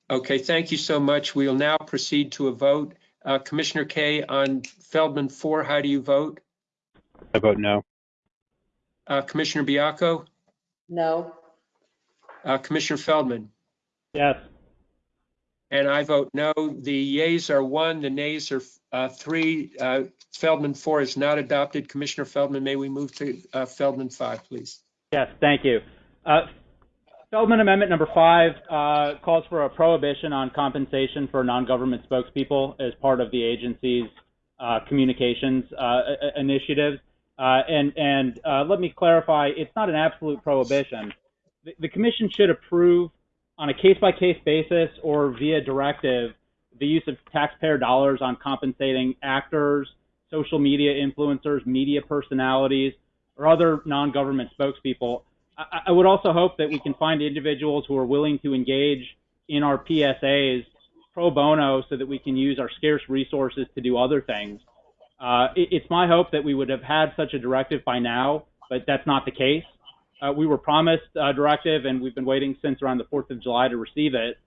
Okay, thank you so much. We'll now proceed to a vote. Uh, Commissioner Kaye, on Feldman 4, how do you vote? I vote no. Uh, Commissioner Baiocco? No? Uh, Commissioner Feldman? Yes. And I vote no. The yeas are one, the nays are uh, three. Uh, Feldman 4 is not adopted. Commissioner Feldman, may we move to uh, Feldman 5, please? Yes, thank you. Feldman Amendment Number Five uh, calls for a prohibition on compensation for non-government spokespeople as part of the agency's uh, communications uh, initiatives. Uh, and and uh, let me clarify, it's not an absolute prohibition. The, the commission should approve on a case-by-case basis or via directive the use of taxpayer dollars on compensating actors, social media influencers, media personalities, or other non-government spokespeople. I, I would also hope that we can find individuals who are willing to engage in our PSAs pro bono so that we can use our scarce resources to do other things. Uh, it, it's my hope that we would have had such a directive by now, but that's not the case. Uh, we were promised a directive and we've been waiting since around the 4th of July to receive it.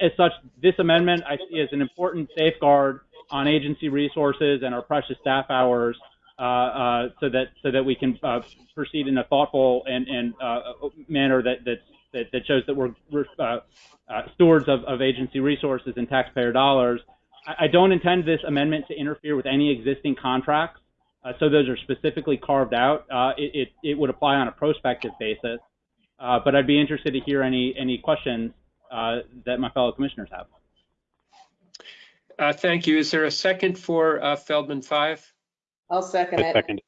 As such, this amendment I see as an important safeguard on agency resources and our precious staff hours so that so that we can uh, proceed in a thoughtful and, and uh, manner that, that that that shows that we're, we're uh, uh, stewards of, of agency resources and taxpayer dollars. I, I don't intend this amendment to interfere with any existing contracts, uh, so those are specifically carved out. Uh, it, it it would apply on a prospective basis, uh, but I'd be interested to hear any any questions uh, that my fellow commissioners have. Uh, Thank you. Is there a second for uh, Feldman 5? I'll second I it. second.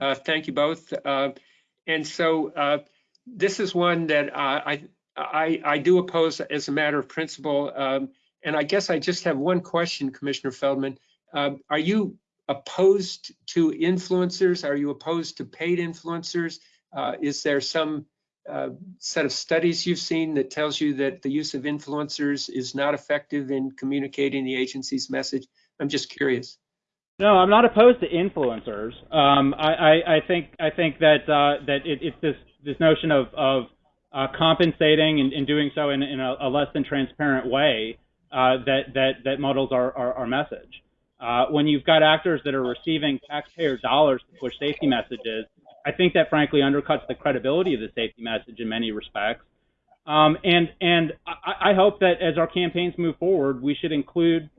Uh, Thank you both. Uh, And so uh, this is one that uh, I, I, I do oppose as a matter of principle. Um, And I guess I just have one question, Commissioner Feldman. Um, Are you opposed to influencers? Are you opposed to paid influencers? Uh, Is there some uh, set of studies you've seen that tells you that the use of influencers is not effective in communicating the agency's message? I'm just curious. No, I'm not opposed to influencers. Um, I, I, I think I think that uh, that it, it's this this notion of of uh, compensating and, and doing so in, in a, a less than transparent way uh, that that that muddles our our, our message. Uh, when you've got actors that are receiving taxpayer dollars to push safety messages, I think that frankly undercuts the credibility of the safety message in many respects. Um, and and I, I hope that as our campaigns move forward, we should include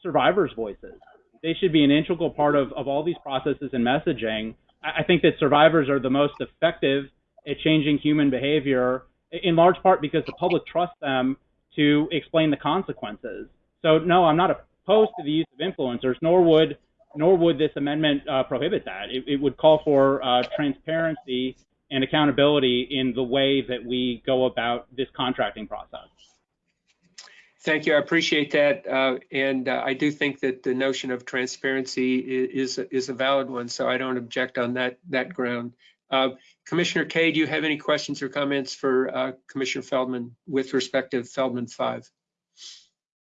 survivors' voices they should be an integral part of, of all these processes and messaging. I, I think that survivors are the most effective at changing human behavior, in large part because the public trusts them to explain the consequences. So no, I'm not opposed to the use of influencers, nor would nor would this amendment uh, prohibit that. It, it, would call for uh, transparency and accountability in the way that we go about this contracting process. Thank you. I appreciate that. Uh, and uh, I do think that the notion of transparency is, is a valid one, so I don't object on that, that ground. Uh, Commissioner Kaye, do you have any questions or comments for uh, Commissioner Feldman with respect to Feldman 5?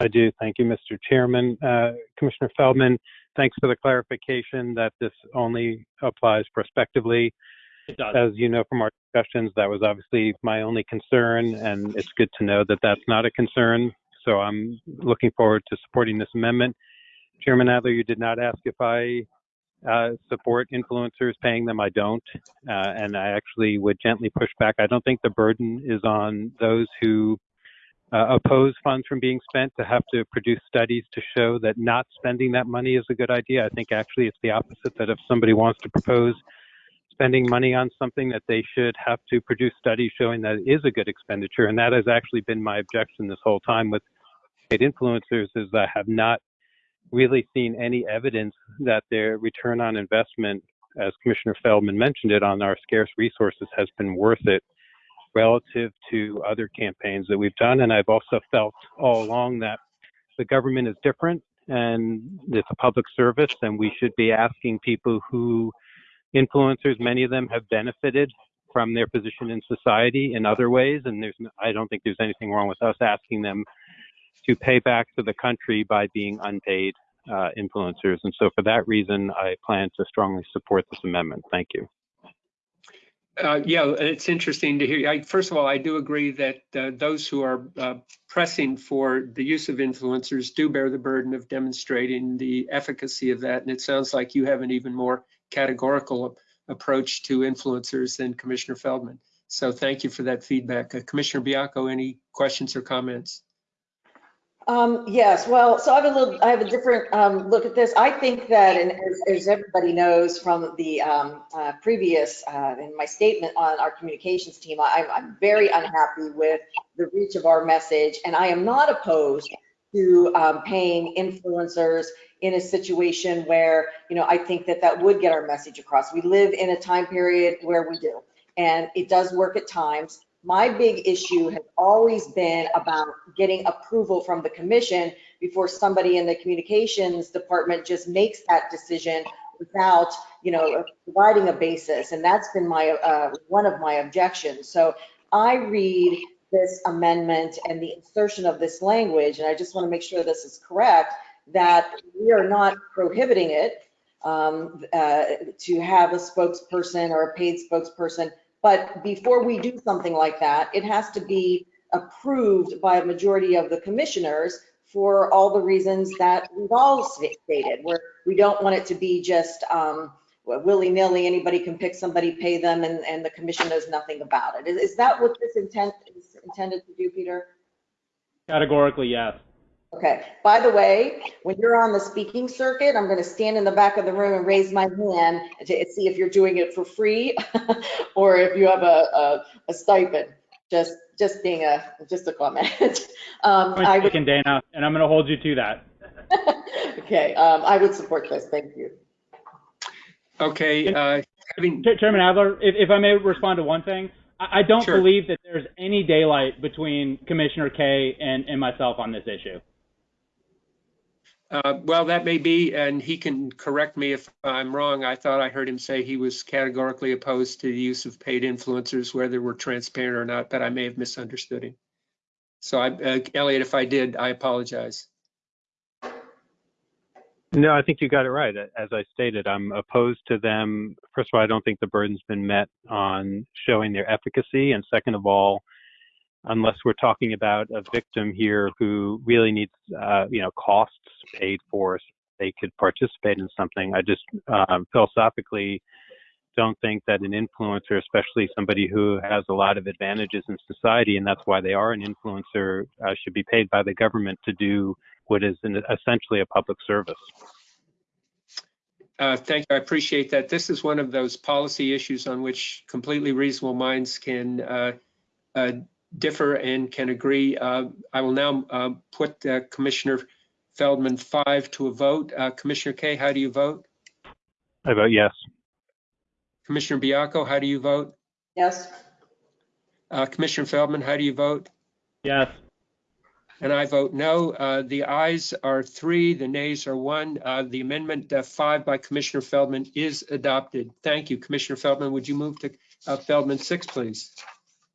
I do. Thank you, Mr. Chairman. Uh, Commissioner Feldman, thanks for the clarification that this only applies prospectively. It does. As you know from our discussions, that was obviously my only concern, and it's good to know that that's not a concern. So I'm looking forward to supporting this amendment. Chairman Adler, you did not ask if I uh, support influencers paying them. I don't. Uh, and I actually would gently push back. I don't think the burden is on those who uh, oppose funds from being spent to have to produce studies to show that not spending that money is a good idea. I think actually it's the opposite, that if somebody wants to propose spending money on something that they should have to produce studies showing that it is a good expenditure. And that has actually been my objection this whole time with paid influencers is I have not really seen any evidence that their return on investment, as Commissioner Feldman mentioned it, on our scarce resources has been worth it relative to other campaigns that we've done. And I've also felt all along that the government is different and it's a public service and we should be asking people who influencers, many of them have benefited from their position in society in other ways. And there's, I don't think there's anything wrong with us asking them to pay back to the country by being unpaid uh, influencers. And so for that reason, I plan to strongly support this amendment. Thank you. Uh, yeah, it's interesting to hear. I, first of all, I do agree that uh, those who are uh, pressing for the use of influencers do bear the burden of demonstrating the efficacy of that. And it sounds like you have an even more categorical approach to influencers than Commissioner Feldman. So thank you for that feedback. Uh, Commissioner Baiocco, any questions or comments? Um, yes, well, so I have a little, I have a different um, look at this. I think that, and as, as everybody knows from the um, uh, previous, uh, in my statement on our communications team, I, I'm very unhappy with the reach of our message, and I am not opposed to um, paying influencers in a situation where, you know, I think that that would get our message across. We live in a time period where we do, and it does work at times my big issue has always been about getting approval from the commission before somebody in the communications department just makes that decision without, you know, providing a basis. And that's been my, uh, one of my objections. So I read this amendment and the insertion of this language, and I just want to make sure this is correct, that we are not prohibiting it um, uh, to have a spokesperson or a paid spokesperson but before we do something like that, it has to be approved by a majority of the commissioners for all the reasons that we've all stated, where we don't want it to be just um, willy-nilly, anybody can pick somebody, pay them, and, and the commission knows nothing about it. Is, is that what this intent is intended to do, Peter? Categorically, yes. Okay, by the way, when you're on the speaking circuit, I'm gonna stand in the back of the room and raise my hand to see if you're doing it for free or if you have a, a, a stipend. Just, just being a, just a comment. Um, Point I would, taken, Dana, and I'm going to hold you to that. okay, um, I would support this, thank you. Okay, uh, having, Ch- Chairman Adler, if, if I may respond to one thing, I, I don't Sure. believe that there's any daylight between Commissioner Kaye and, and myself on this issue. Uh, well, that may be, and he can correct me if I'm wrong. I thought I heard him say he was categorically opposed to the use of paid influencers, whether we're transparent or not, but I may have misunderstood him. So I, uh, Elliot, if I did, I apologize. No, I think you got it right. As I stated, I'm opposed to them. First of all, I don't think the burden's been met on showing their efficacy. And second of all, unless we're talking about a victim here who really needs, uh, you know, costs paid for, so they could participate in something. I just um, philosophically don't think that an influencer, especially somebody who has a lot of advantages in society, and that's why they are an influencer, uh, should be paid by the government to do what is an, essentially a public service. Uh, Thank you. I appreciate that. This is one of those policy issues on which completely reasonable minds can uh, uh, differ and can agree. Uh, I will now uh, put uh, Commissioner Feldman five to a vote. Uh, Commissioner Kaye, how do you vote? I vote yes. Commissioner Baiocco, how do you vote? Yes, Uh, Commissioner Feldman, how do you vote? Yes. And I vote no. Uh, The ayes are three, the nays are one. Uh, The amendment uh, five by Commissioner Feldman is adopted. Thank you. Commissioner Feldman, would you move to uh, Feldman six, please?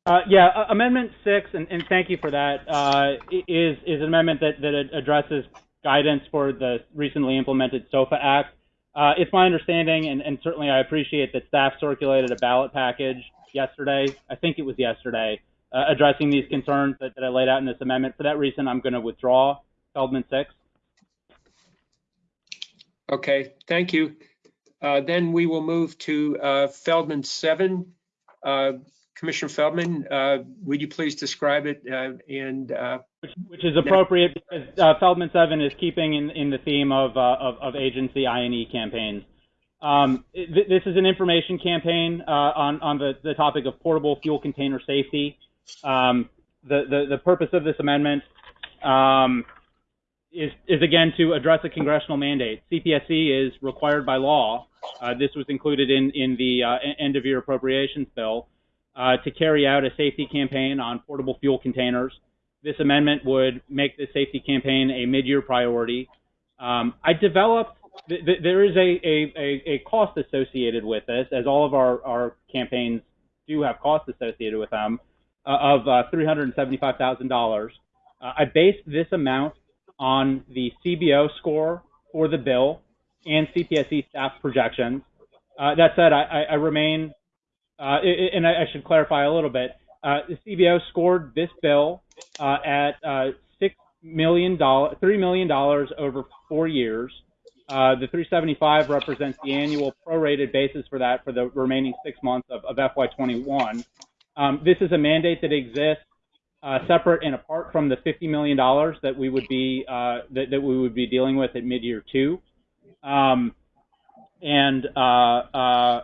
Uh, yeah, uh, Amendment 6, and, and, thank you for that, uh, is is, an amendment that, that addresses guidance for the recently implemented SOFFA Act. Uh, it's my understanding, and, and, certainly I appreciate that staff circulated a ballot package yesterday, I think it was yesterday, uh, addressing these concerns that, that, I laid out in this amendment. For that reason, I'm going to withdraw Feldman 6. Okay, thank you. Uh, then we will move to Feldman 7. Commissioner Feldman, uh, would you please describe it uh, and uh, Which, which is appropriate because uh, Feldman 7 is keeping in, in the theme of, uh, of, of agency I&E campaigns. Um, th- this is an information campaign uh, on, on the, the topic of portable fuel container safety. Um, the, the, the purpose of this amendment um, is, is again to address a congressional mandate. CPSC is required by law. This was included in, in the end of year appropriations bill uh, to carry out a safety campaign on portable fuel containers. This amendment would make the safety campaign a mid-year priority. Um, I developed, th- th- there is a, a, a, a cost associated with this, as all of our, our campaigns do have costs associated with them, uh, of uh, $375,000. Uh, I based this amount on the CBO score for the bill and CPSC staff projections. Uh, that said, I, I, I remain uh, and I, should clarify a little bit. Uh, the CBO scored this bill uh, at uh, six million dollars, three million dollars over four years. Uh, the 375 represents the annual prorated basis for that for the remaining six months of, of FY21. Um, this is a mandate that exists uh, separate and apart from the 50 million dollars that we would be that, that we would be dealing with at mid-year two. Um, and uh, uh,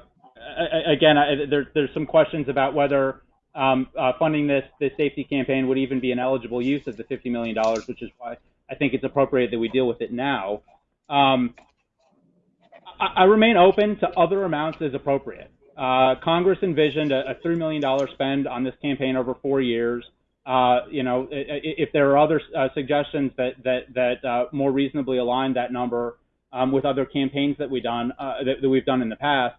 again, I, there, there's some questions about whether um, uh, funding this this safety campaign would even be an eligible use of the 50 million dollars, which is why I think it's appropriate that we deal with it now. Um, I, I remain open to other amounts as appropriate. Uh, Congress envisioned a, a three million dollar spend on this campaign over four years. Uh, you know, if there are other uh, suggestions that that that uh, more reasonably align that number um, with other campaigns that we done uh, that, that we've done in the past,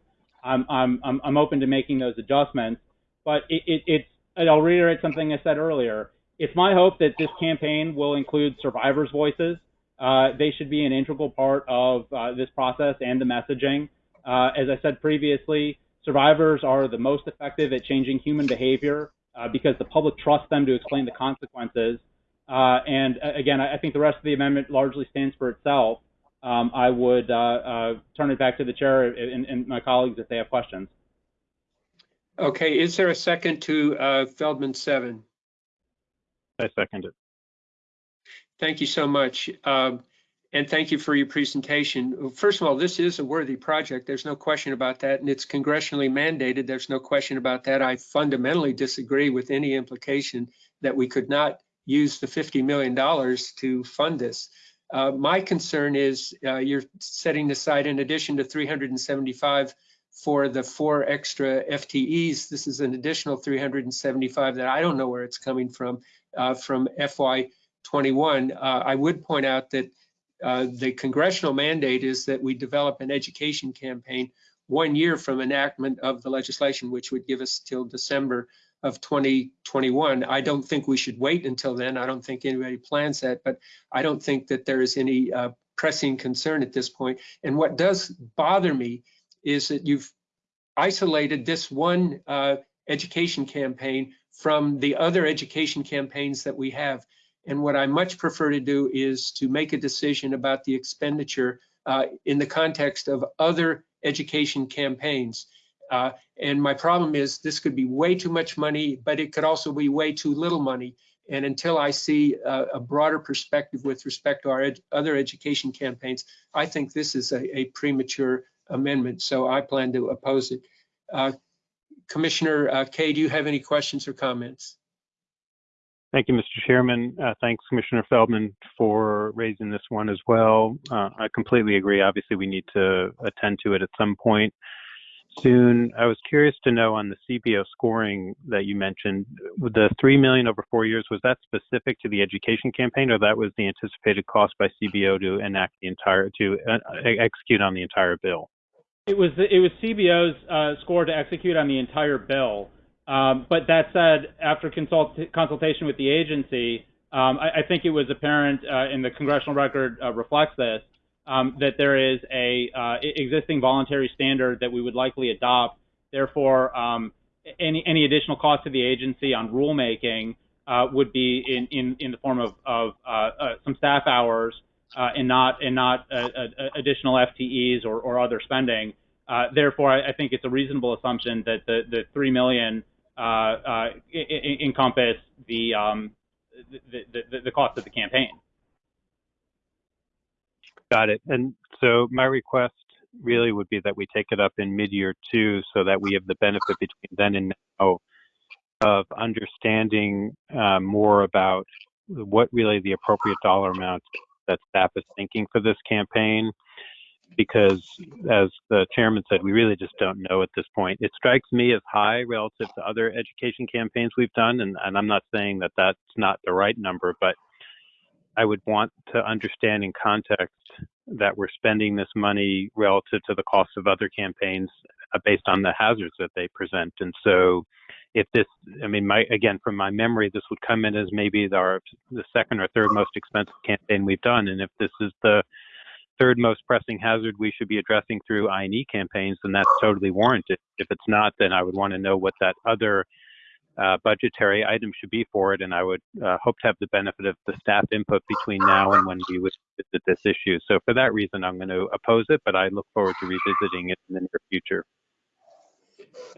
I'm I'm I'm, open to making those adjustments. But it, it, it's I'll reiterate something I said earlier. It's my hope that this campaign will include survivors' voices. Uh, they should be an integral part of uh, this process and the messaging. Uh, as I said previously, survivors are the most effective at changing human behavior uh, because the public trusts them to explain the consequences. Uh, and uh, again, I think the rest of the amendment largely stands for itself. Um, I would uh, uh, turn it back to the chair and, and my colleagues if they have questions. Okay, is there a second to uh, Feldman seven? I second it. Thank you so much. Um, And thank you for your presentation. First of all, this is a worthy project. There's no question about that. And it's congressionally mandated. There's no question about that. I fundamentally disagree with any implication that we could not use the $50 million to fund this. Uh, My concern is uh, you're setting aside, in addition to 375 for the four extra FTEs, this is an additional 375 that I don't know where it's coming from, uh, from FY 21. Uh, I would point out that uh, the congressional mandate is that we develop an education campaign one year from enactment of the legislation, which would give us till December of 2021. I don't think we should wait until then. I don't think anybody plans that, but I don't think that there is any uh, pressing concern at this point. And what does bother me is that you've isolated this one uh, education campaign from the other education campaigns that we have. And what I much prefer to do is to make a decision about the expenditure uh, in the context of other education campaigns. Uh, and my problem is this could be way too much money, but it could also be way too little money. And until I see a, a broader perspective with respect to our ed other education campaigns, I think this is a, a premature amendment. So I plan to oppose it. Uh, Commissioner uh, Kaye, do you have any questions or comments? Thank you, Mr. Chairman. Uh, thanks, Commissioner Feldman, for raising this one as well. Uh, I completely agree. Obviously, we need to attend to it at some point soon. I was curious to know on the CBO scoring that you mentioned, the three million over four years, was that specific to the education campaign, or that was the anticipated cost by CBO to enact the entire to uh, execute on the entire bill? It was it was CBO's uh, score to execute on the entire bill. Um, but that said, after consult- consultation with the agency, um, I, I, think it was apparent, uh, and the congressional record uh, reflects this, um, that there is a uh, existing voluntary standard that we would likely adopt. Therefore, um, any any additional cost to the agency on rulemaking uh, would be in, in, in the form of, of uh, uh, some staff hours and not and not additional FTEs or, or other spending. therefore, I, I, think it's a reasonable assumption that the, the three million uh, uh, encompass the, um, the, the, the cost of the campaign. Got it. And so my request really would be that we take it up in mid-year two so that we have the benefit between then and now of understanding uh, more about what really the appropriate dollar amount that staff is thinking for this campaign because as the chairman said, we really just don't know at this point. It strikes me as high relative to other education campaigns we've done, and, and I'm not saying that that's not the right number, but I would want to understand in context that we're spending this money relative to the cost of other campaigns uh, based on the hazards that they present. And so if this, I mean, my, again, from my memory, this would come in as maybe our, the second or third most expensive campaign we've done. And if this is the third most pressing hazard we should be addressing through I&E campaigns, then that's totally warranted. If it's not, then I would want to know what that other uh, budgetary item should be for it, and I would uh, hope to have the benefit of the staff input between now and when we would visit this issue. So for that reason, I'm going to oppose it, but I look forward to revisiting it in the near future.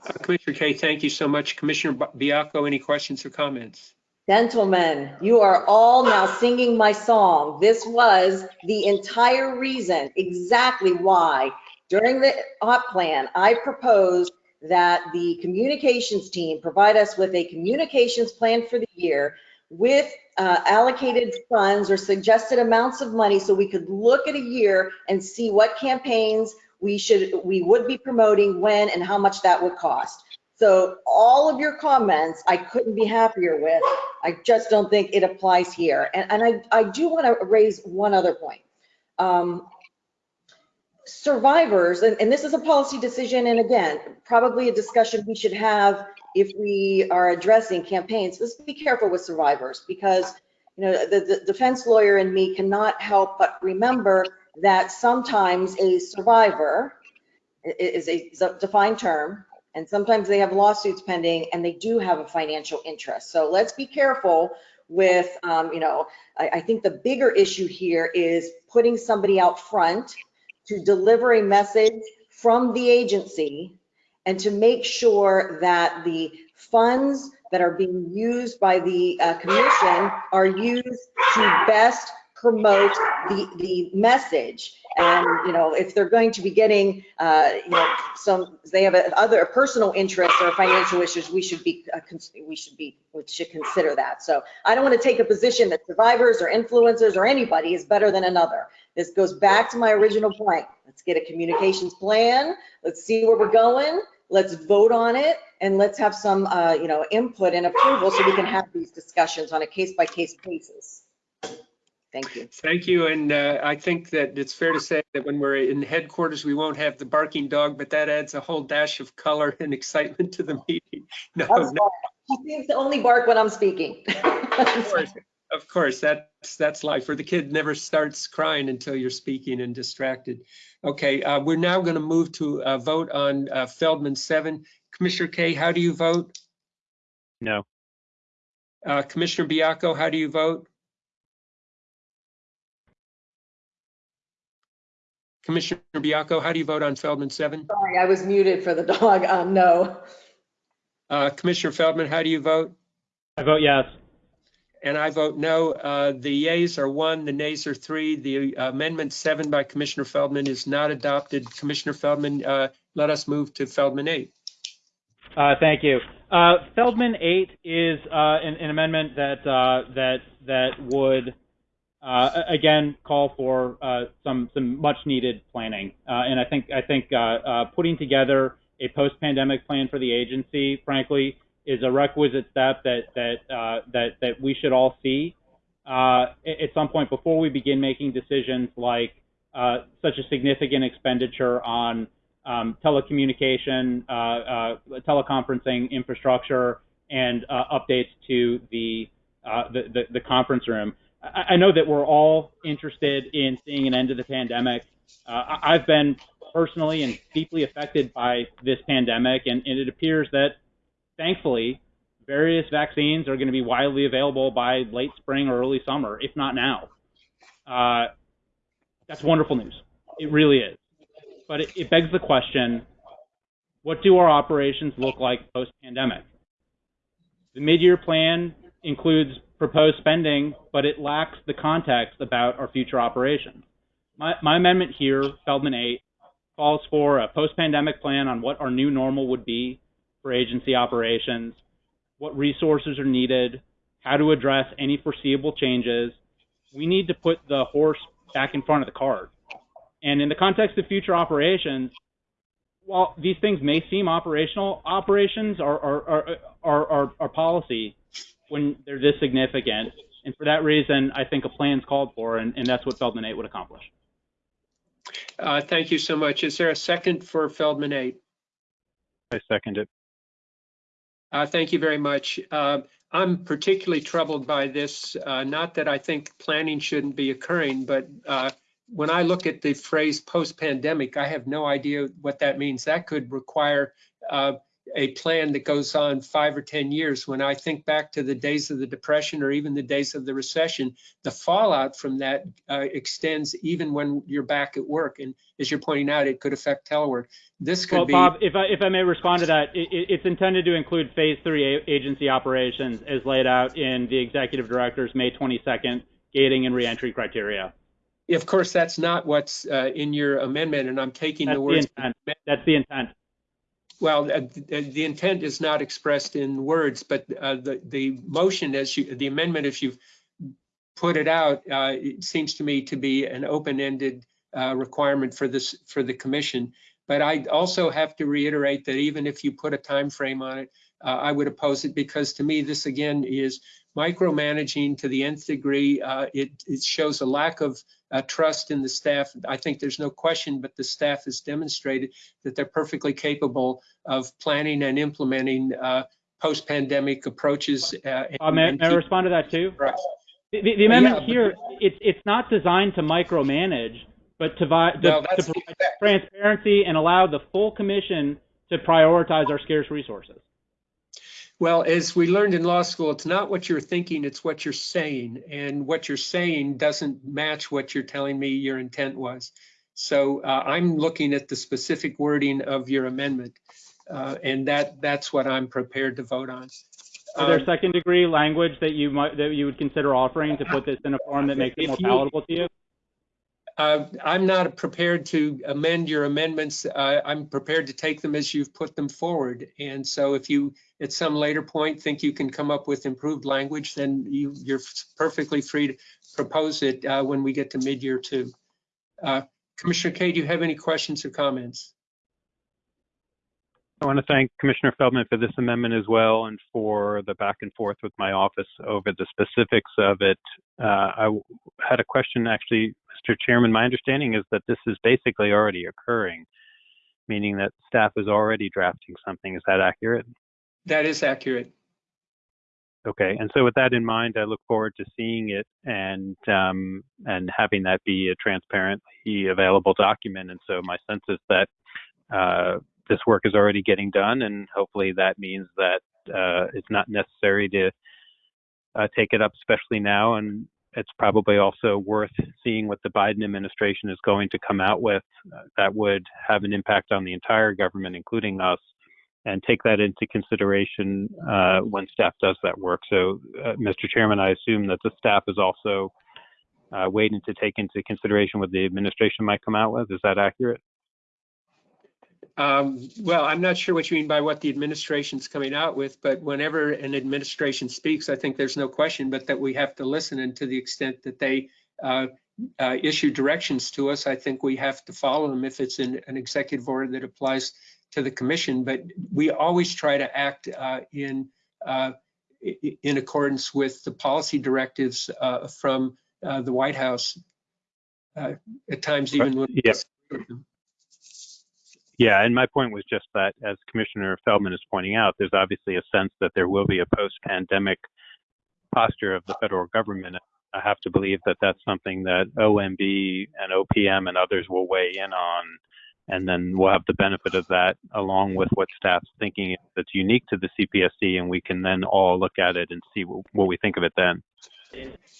Uh, Commissioner Kaye, thank you so much. Commissioner Baiocco, any questions or comments? Gentlemen, you are all now singing my song. This was the entire reason, exactly why, during the OP plan, I proposed that the communications team provide us with a communications plan for the year with uh, allocated funds or suggested amounts of money so we could look at a year and see what campaigns we should we would be promoting when and how much that would cost. So all of your comments, I couldn't be happier with. I just don't think it applies here. And, and I, I do want to raise one other point. Um, survivors, and, and this is a policy decision, and again, probably a discussion we should have if we are addressing campaigns. Let's be careful with survivors because you know the, the defense lawyer and me cannot help but remember that sometimes a survivor is a, is a defined term and sometimes they have lawsuits pending and they do have a financial interest. So let's be careful with, um, you know, I, I think the bigger issue here is putting somebody out front to deliver a message from the agency and to make sure that the funds that are being used by the uh, commission are used to best promote the, the message. And, you know, if they're going to be getting, uh, you know, some, they have a, other personal interests or financial issues, we should be, uh, we should be, we should consider that. So I don't want to take a position that survivors or influencers or anybody is better than another. This goes back to my original point. Let's get a communications plan. Let's see where we're going. Let's vote on it and let's have some, uh, you know, input and approval so we can have these discussions on a case by case basis. Thank you. Thank you. And uh, I think that it's fair to say that when we're in headquarters, we won't have the barking dog, but that adds a whole dash of color and excitement to the meeting. No, no. He seems to only bark when I'm speaking. Of course, of course, that's, that's life, or the kid never starts crying until you're speaking and distracted. Okay, uh, we're now going to move to a vote on uh, Feldman 7. Commissioner Kaye, how do you vote? No. Uh, Commissioner Baiocco, how do you vote? Commissioner Baiocco, how do you vote on Feldman 7? Sorry, I was muted for the dog. Um, no. Uh, Commissioner Feldman, how do you vote? I vote yes. And I vote no. Uh, the yeas are one, the nays are three. The amendment seven by Commissioner Feldman is not adopted. Commissioner Feldman, uh, let us move to Feldman eight. Uh, thank you. Uh, Feldman 8 is uh, an, an amendment that uh, that that would uh, again call for uh, some some much needed planning, uh, and I think I think uh, uh, putting together a post pandemic plan for the agency, frankly, is a requisite step that that uh, that that we should all see at some point before we begin making decisions like such a significant expenditure on um, telecommunication, teleconferencing infrastructure, and updates to the, the, the the conference room. I, I know that we're all interested in seeing an end to the pandemic. Uh, I've been personally and deeply affected by this pandemic, and, and it appears that, thankfully, various vaccines are going to be widely available by late spring or early summer, if not now. Uh, that's wonderful news. It really is but it, it begs the question what do our operations look like post pandemic? The mid year plan includes proposed spending, but it lacks the context about our future operations. My, my amendment here, Feldman 8, calls for a post pandemic plan on what our new normal would be for agency operations, what resources are needed, how to address any foreseeable changes. We need to put the horse back in front of the cart. And in the context of future operations, while these things may seem operational, operations are are are are, are, are policy when they're this significant. And for that reason, I think a plan's called for, and, and that's what Feldman 8 would accomplish. Uh, Thank you so much. Is there a second for Feldman 8? I second it. Uh, Thank you very much. Uh, I'm particularly troubled by this, uh, not that I think planning shouldn't be occurring, but uh, when I look at the phrase post-pandemic, I have no idea what that means. That could require uh, a plan that goes on five or 10 years. When I think back to the days of the Depression or even the days of the recession, the fallout from that uh, extends even when you're back at work. And as you're pointing out, it could affect telework. This could Well, be. Bob, if I, if I may respond to that, it, it- it's intended to include phase three agency operations as laid out in the executive director's May 22nd gating and reentry criteria. Of course, that's not what's uh, in your amendment, and I'm taking That's the the intent. That's the intent. Well, uh, th- the intent is not expressed in words, but uh, the, the motion as you, the amendment, if you've put it out, uh, it seems to me to be an open-ended uh, requirement for this, for the commission. But I also have to reiterate that even if you put a time frame on it, uh, I would oppose it because to me, this again is micromanaging to the nth degree. Uh, It, it shows a lack of uh, trust in the staff. I think there's no question, but the staff has demonstrated that they're perfectly capable of planning and implementing uh, post-pandemic approaches. uh, Uh, may, and may I respond to that too? Right. The, the, the amendment yeah, but- here, it's it's not designed to micromanage, but to, Well, to provide transparency and allow the full commission to prioritize our scarce resources. Well, as we learned in law school, it's not what you're thinking, it's what you're saying. And what you're saying doesn't match what you're telling me your intent was. So uh, I'm looking at the specific wording of your amendment. uh, And that, that's what I'm prepared to vote on. Are there Um, second degree language that you might that you would consider offering to put this in a form that makes it more palatable to you? Uh, I'm not prepared to amend your amendments. Uh, I'm prepared to take them as you've put them forward. And so if you, at some later point, think you can come up with improved language, then you, you're perfectly free to propose it uh, when we get to mid-year two. Uh, Commissioner Kaye, do you have any questions or comments? I want to thank Commissioner Feldman for this amendment as well and for the back and forth with my office over the specifics of it. Uh, I had a question actually, Mr. Chairman. My understanding is that this is basically already occurring, meaning that staff is already drafting something. Is that accurate? That is accurate. Okay, and so with that in mind, I look forward to seeing it and um, and having that be a transparently available document. And so my sense is that uh, this work is already getting done, and hopefully that means that uh, it's not necessary to uh, take it up, especially now. And it's probably also worth seeing what the Biden administration is going to come out with uh, that would have an impact on the entire government, including us and take that into consideration uh, when staff does that work. So, uh, Mr. Chairman, I assume that the staff is also uh, waiting to take into consideration what the administration might come out with. Is that accurate? Um, Well, I'm not sure what you mean by what the administration's coming out with, but whenever an administration speaks, I think there's no question but that we have to listen and to the extent that they uh, uh, issue directions to us, I think we have to follow them if it's in an executive order that applies to the commission. But we always try to act uh, in uh, in accordance with the policy directives uh, from uh, the White House. uh, At times even when. Yeah. Yeah, and my point was just that, as Commissioner Feldman is pointing out, there's obviously a sense that there will be a post-pandemic posture of the federal government. I have to believe that that's something that OMB and OPM and others will weigh in on, and then we'll have the benefit of that along with what staff's thinking that's unique to the CPSC, and we can then all look at it and see what, what we think of it then.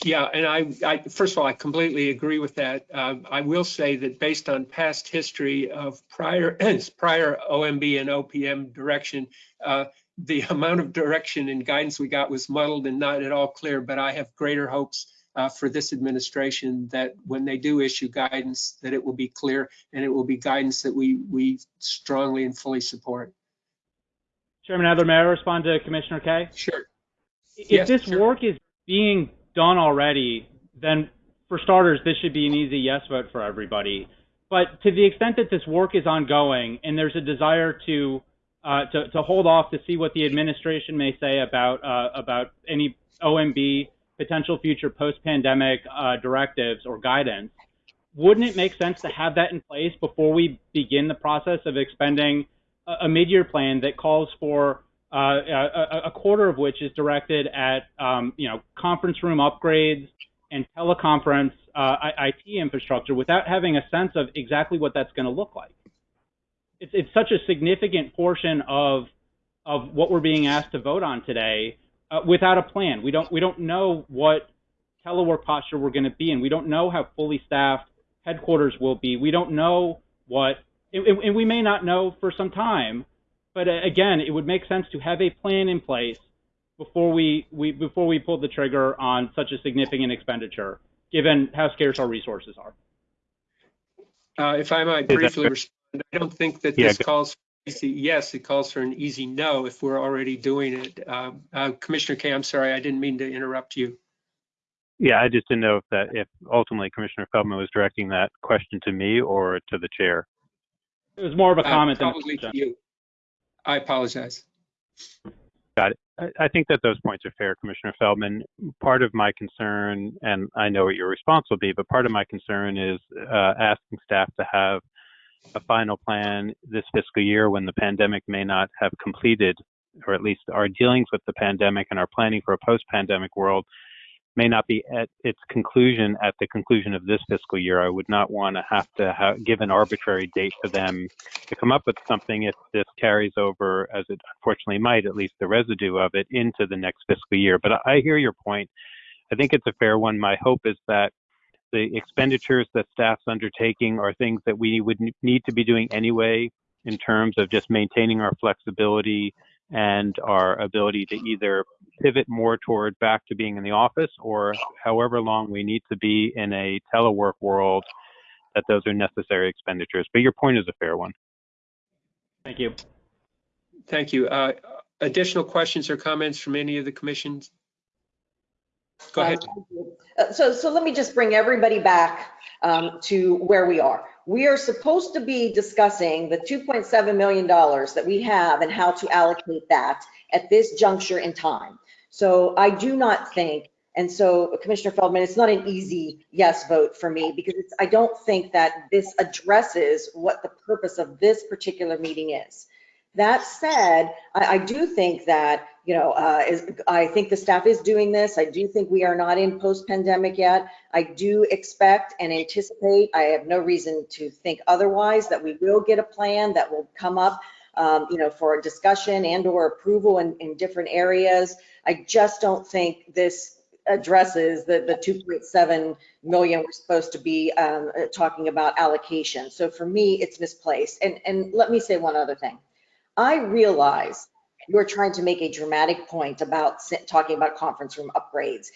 Yeah, and I, I, first of all, I completely agree with that. Um, I will say that based on past history of prior, prior OMB and OPM direction, uh, the amount of direction and guidance we got was muddled and not at all clear, but I have greater hopes uh, for this administration that when they do issue guidance, that it will be clear and it will be guidance that we, we strongly and fully support. Chairman Adler, may I respond to Commissioner Kaye? Sure. If Yes, this sure. work is being done already, then for starters, this should be an easy yes vote for everybody. But to the extent that this work is ongoing and there's a desire to uh, to, to hold off to see what the administration may say about uh, about any OMB potential future post-pandemic uh, directives or guidance, wouldn't it make sense to have that in place before we begin the process of expending a, a mid-year plan that calls for uh, a, a quarter of which is directed at um, you know conference room upgrades and teleconference uh, IT infrastructure without having a sense of exactly what that's going to look like. It's, it's such a significant portion of of what we're being asked to vote on today uh, without a plan. We don't we don't know what telework posture we're going to be in. We don't know how fully staffed headquarters will be. We don't know what, and, and we may not know for some time. But uh, again, it would make sense to have a plan in place before we, we before we pull the trigger on such a significant expenditure, given how scarce our resources are. Uh, If I might Is briefly respond, I don't think that Yeah, this go- calls for easy yes, it calls for an easy no if we're already doing it. Um, uh, Commissioner Kaye, I'm sorry, I didn't mean to interrupt you. Yeah, I just didn't know if that if ultimately Commissioner Feldman was directing that question to me or to the chair. It was more of a Uh, comment than a Probably to question. you. I apologize. I, I think that those points are fair, Commissioner Feldman. Part of my concern, and I know what your response will be, but part of my concern is uh, asking staff to have a final plan this fiscal year when the pandemic may not have completed, or at least our dealings with the pandemic and our planning for a post-pandemic world may not be at its conclusion at the conclusion of this fiscal year. I would not want to have to have, give an arbitrary date for them to come up with something if this carries over, as it unfortunately might, at least the residue of it, into the next fiscal year. But I hear your point. I think it's a fair one. My hope is that the expenditures that staff's undertaking are things that we would need to be doing anyway in terms of just maintaining our flexibility and our ability to either pivot more toward back to being in the office or however long we need to be in a telework world that those are necessary expenditures. But your point is a fair one. Thank you. Thank you. Uh, Additional questions or comments from any of the commissions? Go ahead. Uh, So, so let me just bring everybody back um, to where we are. We are supposed to be discussing the $2.7 million that we have and how to allocate that at this juncture in time. So I do not think, and so Commissioner Feldman, it's not an easy yes vote for me because I don't think that this addresses what the purpose of this particular meeting is. That said, I, I do think that, you know, uh, is, I think the staff is doing this. I do think we are not in post-pandemic yet. I do expect and anticipate, I have no reason to think otherwise, that we will get a plan that will come up, um, you know, for a discussion and or approval in, in different areas. I just don't think this addresses the, the 2.7 million we're supposed to be um, talking about allocation. So for me, it's misplaced. And, and let me say one other thing. I realize you're trying to make a dramatic point about talking about conference room upgrades.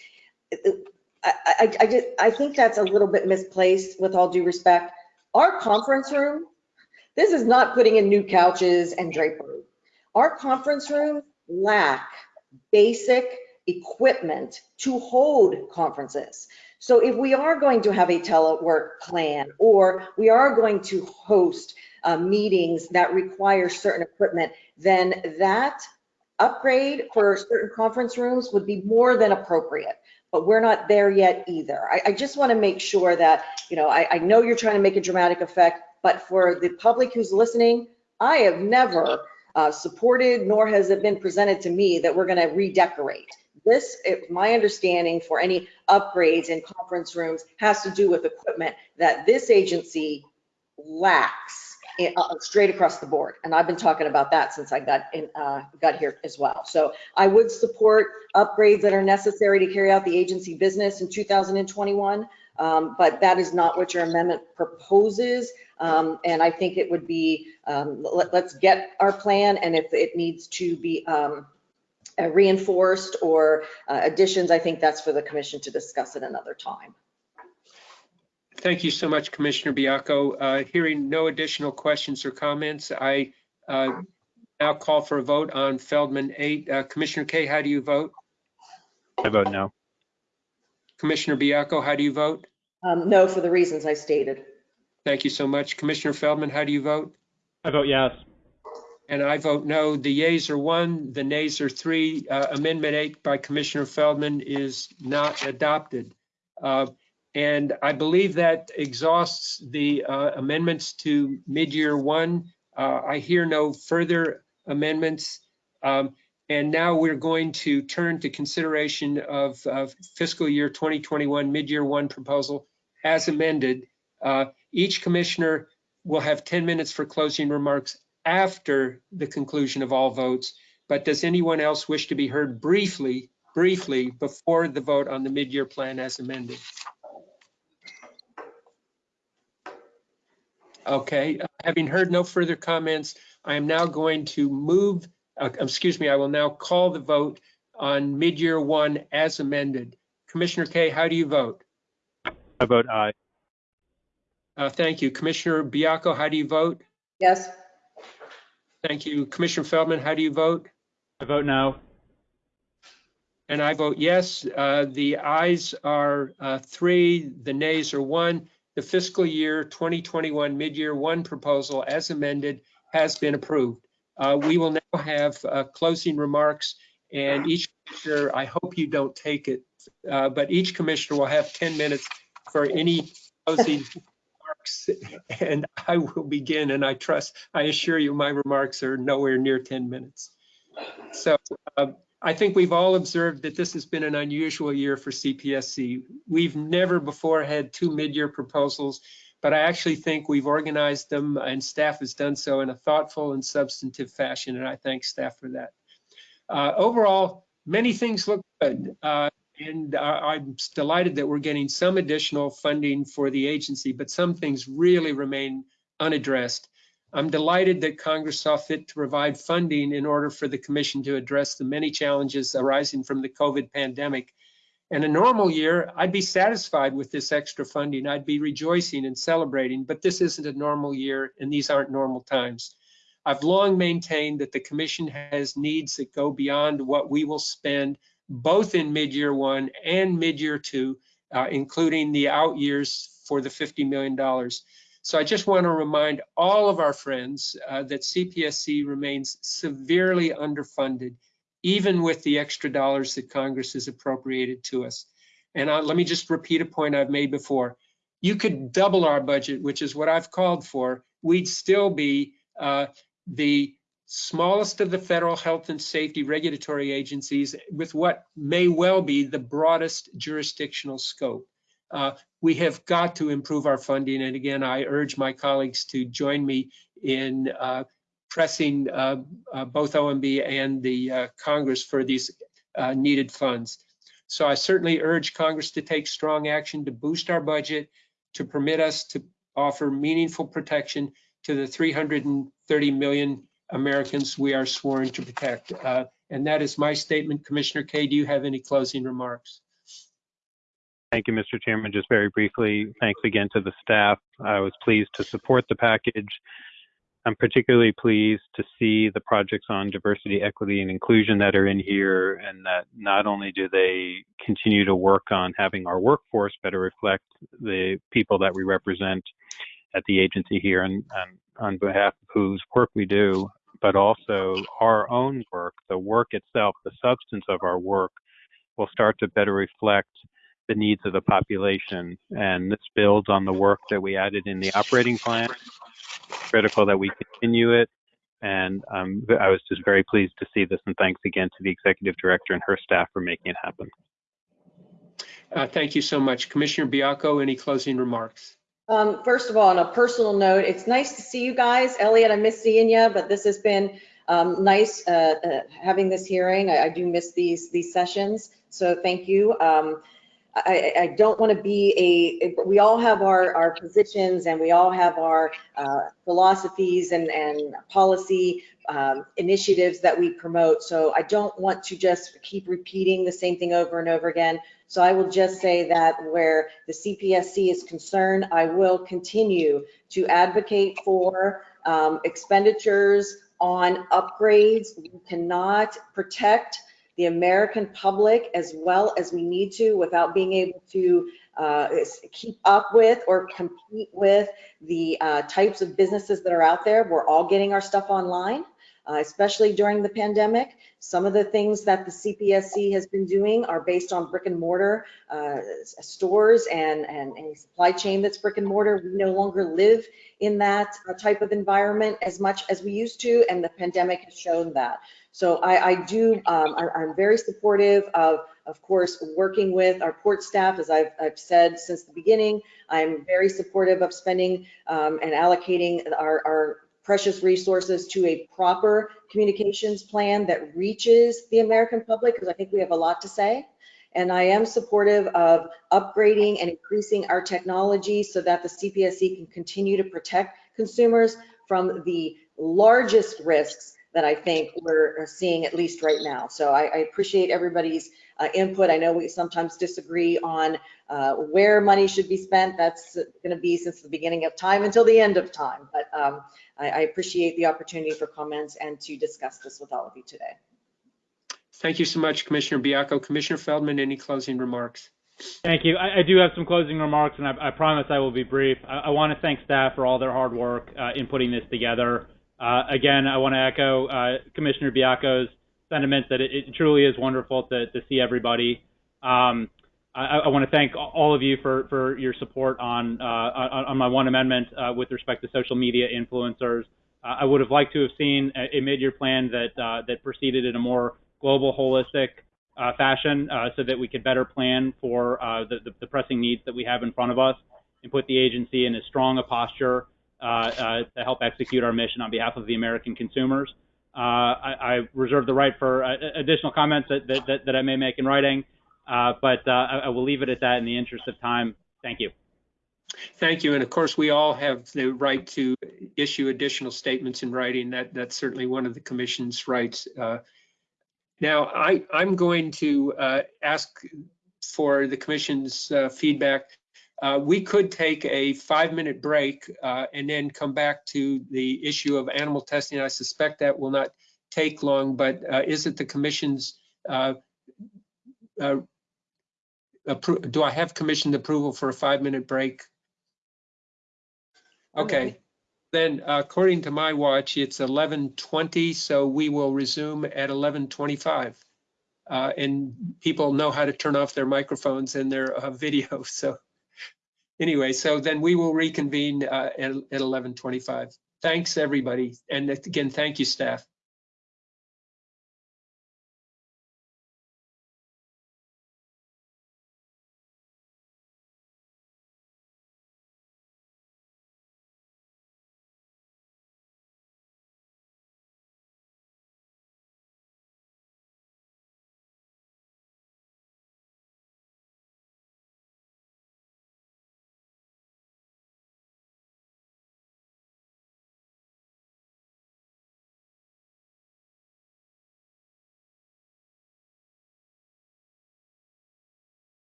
I, I, I, just- I think that's a little bit misplaced with all due respect. Our conference room This is not putting in new couches and drapery. Our conference rooms lack basic equipment to hold conferences. So if we are going to have a telework plan, or we are going to host uh, meetings that require certain equipment, then that upgrade for certain conference rooms would be more than appropriate. But we're not there yet either. I, I just want to make sure that, you know, I, I know you're trying to make a dramatic effect, but for the public who's listening, I have never uh, supported, nor has it been presented to me that we're going to redecorate. This, it- my understanding for any upgrades in conference rooms has to do with equipment that this agency lacks straight across the board. And I've been talking about that since I got in, uh, got here as well. So I would support upgrades that are necessary to carry out the agency business in 2021. Um, but that is not what your amendment proposes. Um, and I think it would be, um, let, let's get our plan and if it needs to be, um, uh, reinforced or uh, additions, I think that's for the commission to discuss at another time. Thank you so much, Commissioner Baiocco. Uh, Hearing no additional questions or comments, I uh, now call for a vote on Feldman 8. Uh, Commissioner Kaye, how do you vote? I vote no. Commissioner Baiocco, how do you vote? Um, no, for the reasons I stated. Thank you so much. Commissioner Feldman, how do you vote? I vote yes. And I vote no. The yeas are one, the nays are three. Uh, Amendment 8 by Commissioner Feldman is not adopted. Uh, And I believe that exhausts the uh, amendments to mid-year one. Uh, I hear no further amendments. Um, And now we're going to turn to consideration of of fiscal year 2021 mid-year one proposal as amended. Uh, Each commissioner will have 10 minutes for closing remarks after the conclusion of all votes. But does anyone else wish to be heard briefly, briefly before the vote on the mid-year plan as amended? Okay, uh, having heard no further comments, I am now going to move, uh, excuse me, I will now call the vote on mid-year one as amended. Commissioner Kaye, how do you vote? I vote aye. Uh, Thank you. Commissioner Baiocco, how do you vote? Yes? Thank you. Commissioner Feldman, how do you vote? I vote no. And I vote yes. Uh, The ayes are uh, three, the nays are one. The fiscal year 2021 mid-year one proposal as amended has been approved. Uh, We will now have uh, closing remarks and each commissioner, I hope you don't take it, uh, but each commissioner will have 10 minutes for any closing remarks. And I will begin and I trust, I assure you, my remarks are nowhere near 10 minutes. So uh, I think we've all observed that this has been an unusual year for CPSC. We've never before had two mid-year proposals, but I actually think we've organized them and staff has done so in a thoughtful and substantive fashion, and I thank staff for that. Uh, Overall, many things look good, uh, and I'm delighted that we're getting some additional funding for the agency, but some things really remain unaddressed. I'm delighted that Congress saw fit to provide funding in order for the commission to address the many challenges arising from the COVID pandemic. In a normal year, I'd be satisfied with this extra funding. I'd be rejoicing and celebrating, but this isn't a normal year and these aren't normal times. I've long maintained that the commission has needs that go beyond what we will spend both in mid-year one and mid-year two, uh, including the out years for the $50 million. So I just want to remind all of our friends uh, that CPSC remains severely underfunded, even with the extra dollars that Congress has appropriated to us. And uh, let me just repeat a point I've made before. You could double our budget, which is what I've called for. We'd still be uh, the smallest of the federal health and safety regulatory agencies with what may well be the broadest jurisdictional scope. Uh, we have got to improve our funding. And again, I urge my colleagues to join me in uh, pressing uh, uh, both OMB and the uh, Congress for these needed funds. So I certainly urge Congress to take strong action to boost our budget, to permit us to offer meaningful protection to the 330 million Americans we are sworn to protect. And that is my statement. Commissioner Kaye, do you have any closing remarks? Thank you, Mr. Chairman. Just very briefly, thanks again to the staff. I was pleased to support the package. I'm particularly pleased to see the projects on diversity, equity, and inclusion that are in here, and that not only do they continue to work on having our workforce better reflect the people that we represent at the agency here and, and on behalf of whose work we do, but also our own work, the work itself, the substance of our work will start to better reflect the needs of the population. And this builds on the work that we added in the operating plan. It's Critical that we continue it. And um, I was just very pleased to see this. And thanks again to the executive director and her staff for making it happen. Uh, Thank you so much. Commissioner Baiocco, any closing remarks? Um, first of all, on a personal note, it's nice to see you guys. Elliot, I miss seeing you, but this has been um, nice uh, uh, having this hearing. I, I do miss these these sessions, so thank you. Um, I, I don't want to be a, we all have our, our positions and we all have our uh, philosophies and, and policy um, initiatives that we promote. So I don't want to just keep repeating the same thing over and over again. So I will just say that where the CPSC is concerned, I will continue to advocate for um, expenditures on upgrades. We cannot protect the American public as well as we need to without being able to uh, keep up with or compete with the uh, types of businesses that are out there. We're all getting our stuff online, uh, especially during the pandemic. Some of the things that the CPSC has been doing are based on brick and mortar uh, stores and, and a supply chain that's brick and mortar. We no longer live in that uh, type of environment as much as we used to, and the pandemic has shown that. So I, I do, um, I, am very supportive of, of course, working with our port staff, as I've, I've said since the beginning. I'm very supportive of spending um, and allocating our, our precious resources to a proper communications plan that reaches the American public, because I think we have a lot to say. And I am supportive of upgrading and increasing our technology so that the CPSC can continue to protect consumers from the largest risks that I think we're seeing at least right now. So I, I appreciate everybody's uh, input. I know we sometimes disagree on uh, where money should be spent. That's going to be since the beginning of time until the end of time. But um, I, I appreciate the opportunity for comments and to discuss this with all of you today. Thank you so much, Commissioner Baiocco. Commissioner Feldman, any closing remarks? Thank you. I, I, do have some closing remarks, and I, I promise I will be brief. I, I want to thank staff for all their hard work uh, in putting this together. Uh, again, I want to echo uh, Commissioner Baiocco's sentiment that it, it, truly is wonderful to, to see everybody. Um, I, I, want to thank all of you for, for your support on, uh, on, my one amendment uh, with respect to social media influencers. Uh, I would have liked to have seen a, a mid-year plan that that proceeded in a more global, holistic fashion, so that we could better plan for the, the, the pressing needs that we have in front of us and put the agency in as strong a posture to help execute our mission on behalf of the American consumers. Uh, I, I, reserve the right for additional comments that, that, that, I may make in writing, but I, I will leave it at that in the interest of time. Thank you. Thank you. And of course, we all have the right to issue additional statements in writing. That that's certainly one of the commission's rights. Uh, now, I, I'm going to uh, ask for the commission's uh, feedback uh, we could take a five minute break uh, and then come back to the issue of animal testing. I suspect that will not take long, but uh, is it the commission's, uh, uh, do I have commissioned approval for a five minute break? Okay, then according to my watch, it's 11:20, so we will resume at 11:25. Uh, and people know how to turn off their microphones and their uh, video. So anyway, so then we will reconvene uh, at, at 11:25. Thanks, everybody. And again, thank you, staff.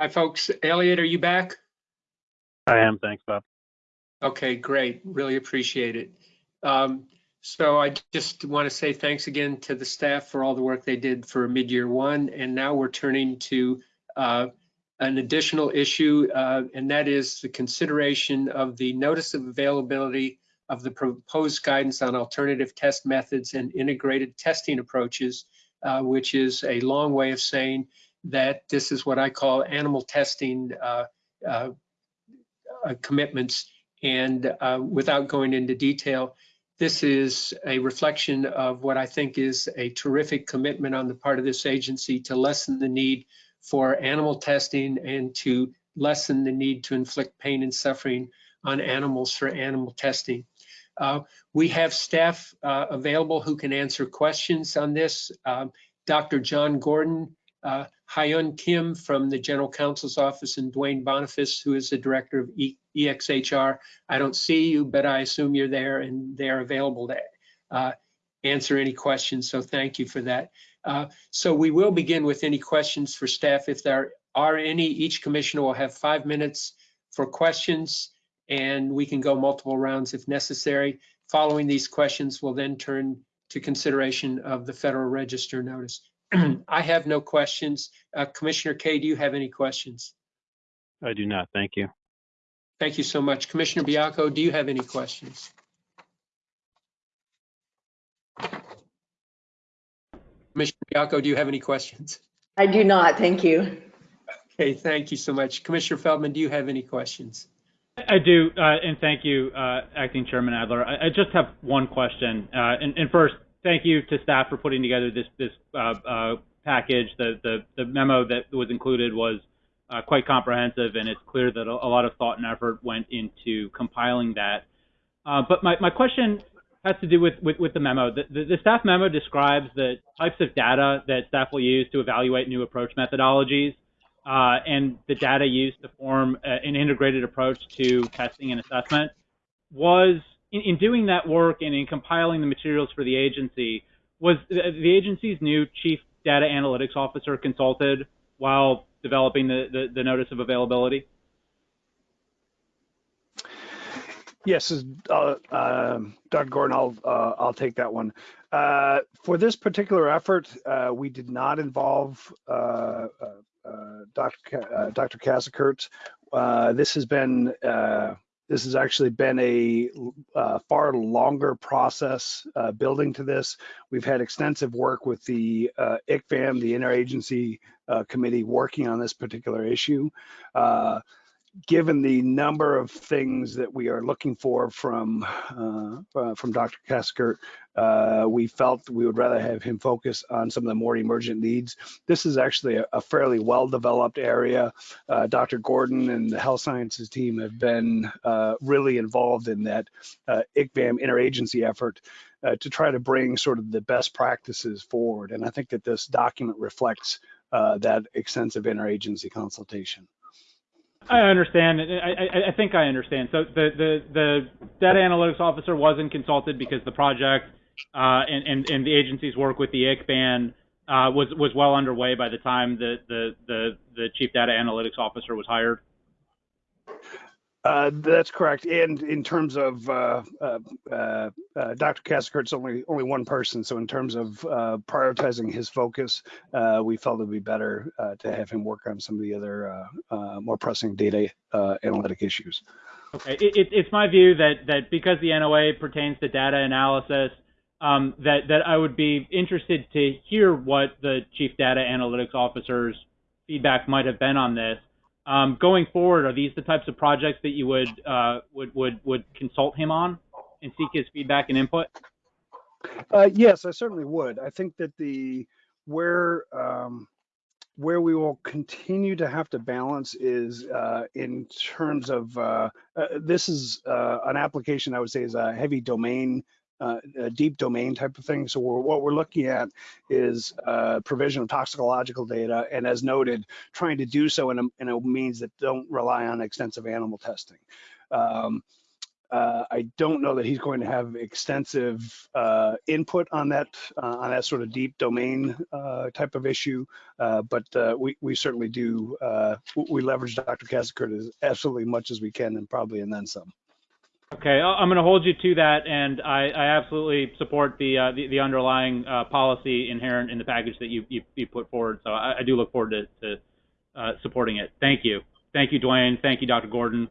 Hi, folks. Elliot, are you back? I am. Thanks, Bob. Okay, great. Really appreciate it. Um, So I just want to say thanks again to the staff for all the work they did for mid-year one. And now we're turning to uh, an additional issue, uh, and that is the consideration of the notice of availability of the proposed guidance on alternative test methods and integrated testing approaches, uh, which is a long way of saying that this is what I call animal testing uh, uh, commitments. And uh, without going into detail, this is a reflection of what I think is a terrific commitment on the part of this agency to lessen the need for animal testing and to lessen the need to inflict pain and suffering on animals for animal testing. Uh, we have staff uh, available who can answer questions on this. Um, Dr. John Gordon, uh, Hyun Kim from the General Counsel's Office, and Dwayne Boniface, who is the Director of E- EXHR. I don't see you, but I assume you're there and they're available to uh, answer any questions. So thank you for that. Uh, So we will begin with any questions for staff. If there are any, each commissioner will have five minutes for questions and we can go multiple rounds if necessary. Following these questions, we'll then turn to consideration of the Federal Register notice. I have no questions. Uh, Commissioner Kaye, do you have any questions? I do not. Thank you. Thank you so much. Commissioner Baiocco, do you have any questions? Commissioner Baiocco, do you have any questions? I do not, thank you. Okay, thank you so much. Commissioner Feldman, do you have any questions? I do, uh, and thank you, uh, Acting Chairman Adler. I, I just have one question. Uh, and, and first, thank you to staff for putting together this this uh, uh, package. The, the the memo that was included was uh, quite comprehensive, and it's clear that a, a lot of thought and effort went into compiling that. Uh, but my, my question has to do with, with, with the memo. The, the, the staff memo describes the types of data that staff will use to evaluate new approach methodologies uh, and the data used to form uh, an integrated approach to testing and assessment. Was in, in doing that work and in compiling the materials for the agency, was the, the agency's new chief data analytics officer consulted while developing the, the, the notice of availability? Yes, is, uh, um, Dr. Gordon, I'll, uh, I'll take that one. Uh, For this particular effort, uh, we did not involve uh, uh, uh, Dr. Uh, Dr. Casakert. Uh, This has been, uh, this has actually been a uh, far longer process uh, building to this. We've had extensive work with the uh, ICCVAM, the Interagency uh, Committee, working on this particular issue. Given the number of things that we are looking for from uh, uh, from Dr. Kaskert, uh, we felt we would rather have him focus on some of the more emergent needs. This is actually a, a fairly well-developed area. Uh, Dr. Gordon and the health sciences team have been uh, really involved in that uh, ICCVAM interagency effort to try to bring sort of the best practices forward. And I think that this document reflects that extensive interagency consultation. I understand. I, I, I think I understand. So the, the, the data analytics officer wasn't consulted because the project uh, and, and, and the agency's work with the ICCVAM uh, was, was well underway by the time the, the, the, the chief data analytics officer was hired. Uh, that's correct. And in terms of uh, uh, uh, uh, Dr. Casakert's only only one person, so in terms of uh, prioritizing his focus, we felt it would be better to have him work on some of the other more pressing data analytic issues. Okay, it, it, it's my view that, that because the NOA pertains to data analysis, um, that, that I would be interested to hear what the chief data analytics officer's feedback might have been on this. Um, going forward, are these the types of projects that you would, uh, would, would, would consult him on and seek his feedback and input? Uh, yes, I certainly would. I think that the where um, where we will continue to have to balance is uh, in terms of uh, uh, this is uh, an application I would say is a heavy domain. Uh, deep domain type of thing. So we're, what we're looking at is uh, provision of toxicological data, and as noted, trying to do so in a, in a means that don't rely on extensive animal testing. Um, Uh, I don't know that he's going to have extensive uh, input on that uh, on that sort of deep domain uh, type of issue, uh, but uh, we we certainly do we leverage Dr. Casacourt as absolutely much as we can, and probably and then some. Okay, I'm going to hold you to that, and I, I absolutely support the, uh, the the underlying uh, policy inherent in the package that you you, you put forward. So I, I do look forward to, to uh, supporting it. Thank you, thank you, Dwayne. Thank you, Dr. Gordon.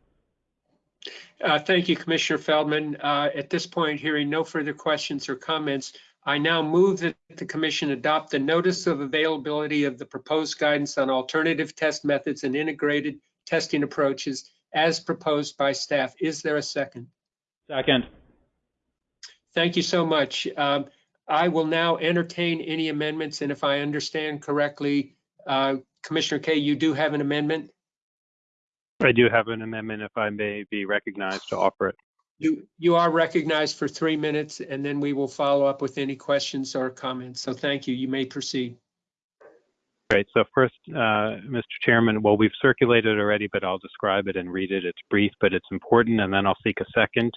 Uh, Thank you, Commissioner Feldman. Uh, At this point, hearing no further questions or comments, I now move that the commission adopt the notice of availability of the proposed guidance on alternative test methods and integrated testing approaches as proposed by staff. Is there a second? Second. Thank you so much. Um, I will now entertain any amendments, and if I understand correctly, uh, Commissioner Kaye, you do have an amendment? I do have an amendment if I may be recognized to offer it. You, you are recognized for three minutes, and then we will follow up with any questions or comments. So thank you. You may proceed. Great. So first, uh, Mr. Chairman, well, we've circulated already, but I'll describe it and read it. It's brief, but it's important, and then I'll seek a second.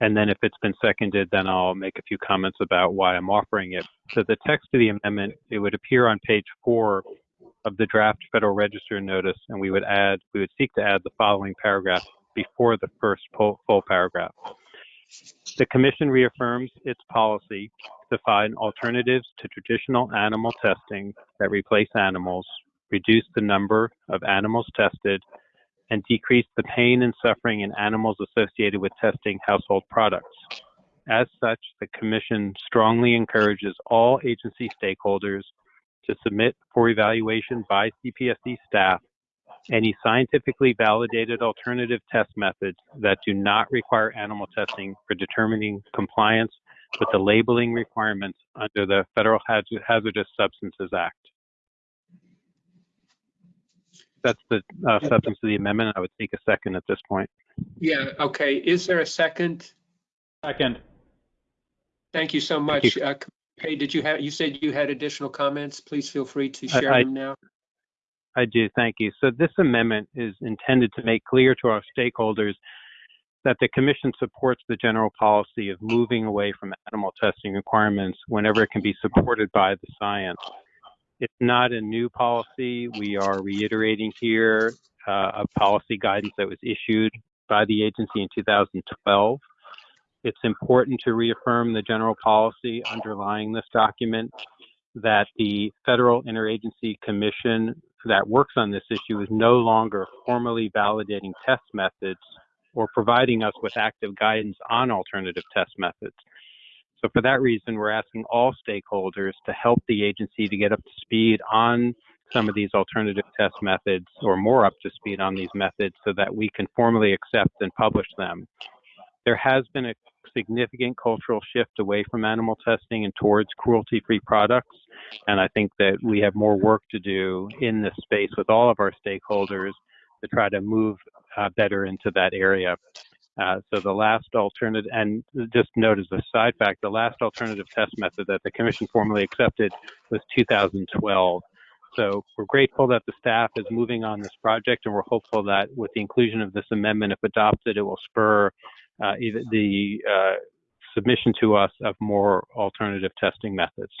And then if it's been seconded, then I'll make a few comments about why I'm offering it. So the text of the amendment, it would appear on page four of the draft Federal Register notice, and we would add, we would seek to add the following paragraph before the first full, full paragraph. The Commission reaffirms its policy to find alternatives to traditional animal testing that replace animals, reduce the number of animals tested, and decrease the pain and suffering in animals associated with testing household products. As such, the Commission strongly encourages all agency stakeholders to submit for evaluation by CPSC staff any scientifically validated alternative test methods that do not require animal testing for determining compliance with the labeling requirements under the Federal Hazardous Substances Act. That's the uh, substance of the amendment. I would take a second at this point. Yeah, okay. Is there a second? Second. Thank you so Thank much. Uh, Kaye, did you have, you said you had additional comments? Please feel free to share I- them now. I do, thank you. So this amendment is intended to make clear to our stakeholders that the commission supports the general policy of moving away from animal testing requirements whenever it can be supported by the science. It's not a new policy. We are reiterating here uh, a policy guidance that was issued by the agency in 2012. It's important to reaffirm the general policy underlying this document that the Federal Interagency Commission that works on this issue is no longer formally validating test methods or providing us with active guidance on alternative test methods. So for that reason, we're asking all stakeholders to help the agency to get up to speed on some of these alternative test methods or more up to speed on these methods so that we can formally accept and publish them. There has been a significant cultural shift away from animal testing and towards cruelty-free products. And I think that we have more work to do in this space with all of our stakeholders to try to move uh, better into that area. Uh, so the last alternative, and just note as a side fact, the last alternative test method that the commission formally accepted was 2012. So we're grateful that the staff is moving on this project, and we're hopeful that with the inclusion of this amendment, if adopted, it will spur uh, either the uh, submission to us of more alternative testing methods.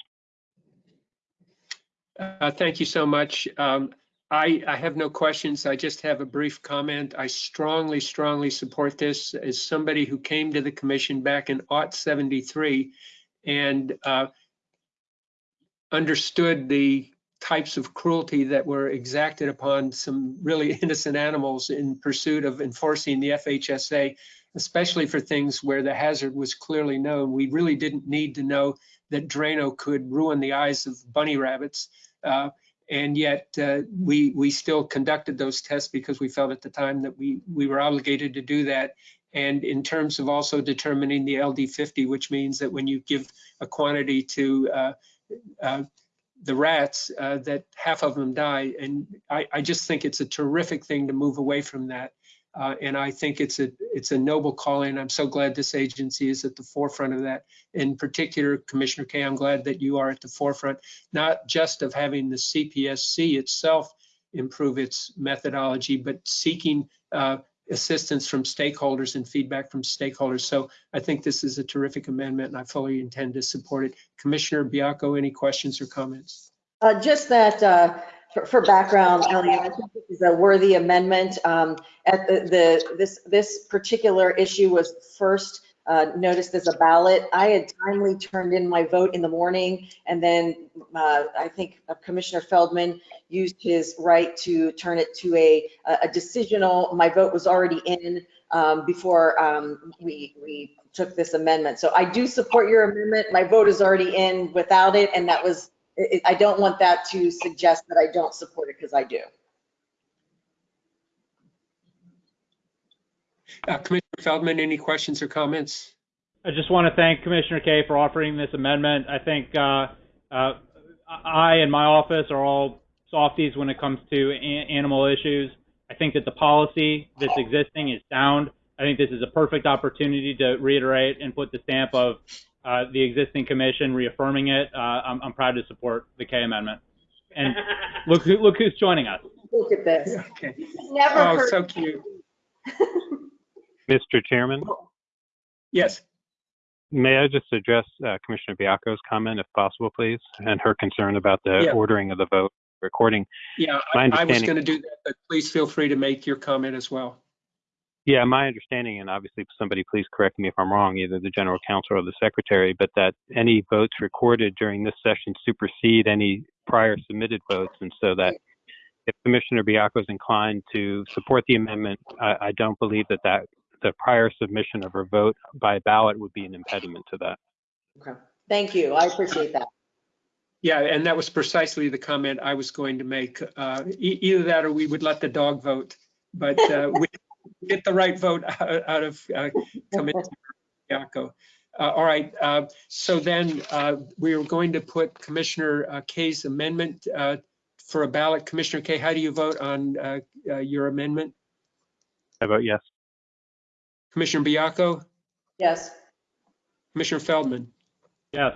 Uh, Thank you so much. Um, I, I have no questions. I just have a brief comment. I strongly, strongly support this as somebody who came to the commission back in aught 73 and uh, understood the types of cruelty that were exacted upon some really innocent animals in pursuit of enforcing the FHSA, especially for things where the hazard was clearly known. We really didn't need to know that Drano could ruin the eyes of bunny rabbits. Uh, and yet uh, we we still conducted those tests because we felt at the time that we we were obligated to do that. And in terms of also determining the LD50, which means that when you give a quantity to uh, uh, the rats, uh, that half of them die. And I, I just think it's a terrific thing to move away from that. Uh, and I think it's a it's a noble calling. I'm so glad this agency is at the forefront of that. In particular, Commissioner Kaye, I'm glad that you are at the forefront, not just of having the CPSC itself improve its methodology, but seeking uh, assistance from stakeholders and feedback from stakeholders. So I think this is a terrific amendment and I fully intend to support it. Commissioner Baiocco, any questions or comments? Uh, Just that, uh, for- for background, Elliot, I think this is a worthy amendment. Um, At the, the, this, this particular issue was first uh, noticed as a ballot. I had timely turned in my vote in the morning, and then uh, I think Commissioner Feldman used his right to turn it to a, a decisional. My vote was already in um, before um, we, we took this amendment. So I do support your amendment. My vote is already in without it, and that was it- I don't want that to suggest that I don't support it because I do. Uh, Commissioner Feldman, any questions or comments? I just want to thank Commissioner Kaye for offering this amendment. I think uh, uh, I and my office are all softies when it comes to a- animal issues. I think that the policy that's existing is sound. I think this is a perfect opportunity to reiterate and put the stamp of uh, the existing commission reaffirming it. Uh, I'm, I'm proud to support the Kaye amendment. And look who look who's joining us. Look at this. Okay. Never Oh, heard. so cute. Mr. Chairman, Yes. may I just address uh, Commissioner Baiocco's comment, if possible, please, and her concern about the Yeah. ordering of the vote recording? Yeah, I I was going to do that, but please feel free to make your comment as well. Yeah, my understanding, and obviously somebody please correct me if I'm wrong, either the general counsel or the secretary, but that any votes recorded during this session supersede any prior submitted votes. And so that if Commissioner Baiocco is inclined to support the amendment, I, I don't believe that that the prior submission of her vote by ballot would be an impediment to that. Okay. Thank you. I appreciate that. Yeah, and that was precisely the comment I was going to make. Uh, e- Either that or we would let the dog vote, but uh, we get the right vote out out of uh, Commissioner Baiocco. Uh, All right, uh, so then uh, we are going to put Commissioner uh, Kaye's amendment uh, for a ballot. Commissioner Kaye, how do you vote on uh, uh, your amendment? I vote yes. Commissioner Baiocco, Yes. Commissioner Feldman? Yes.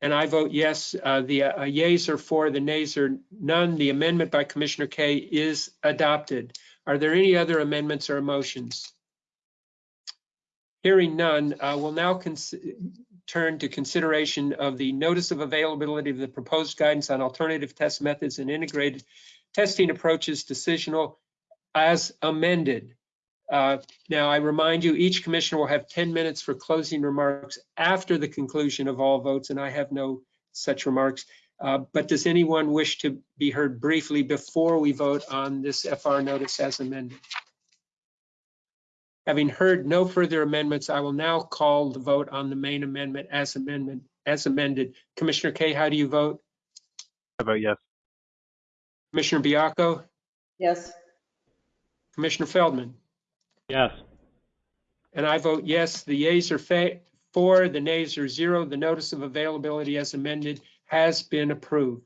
And I vote yes. Uh, The uh, yeas are four, the nays are none. The amendment by Commissioner Kaye is adopted. Are there any other amendments or motions? Hearing none, uh, we'll now turn to consideration of the notice of availability of the proposed guidance on alternative test methods and integrated testing approaches decisional as amended. Uh, Now, I remind you, each commissioner will have 10 minutes for closing remarks after the conclusion of all votes, and I have no such remarks. Uh, But does anyone wish to be heard briefly before we vote on this FR notice as amended? Having heard no further amendments, I will now call the vote on the main amendment as amendment, as amended. Commissioner Kaye, how do you vote? I vote yes. Commissioner Baiocco? Yes. Commissioner Feldman? Yes. And I vote yes. The yeas are fa- four, the nays are zero. The notice of availability as amended has been approved.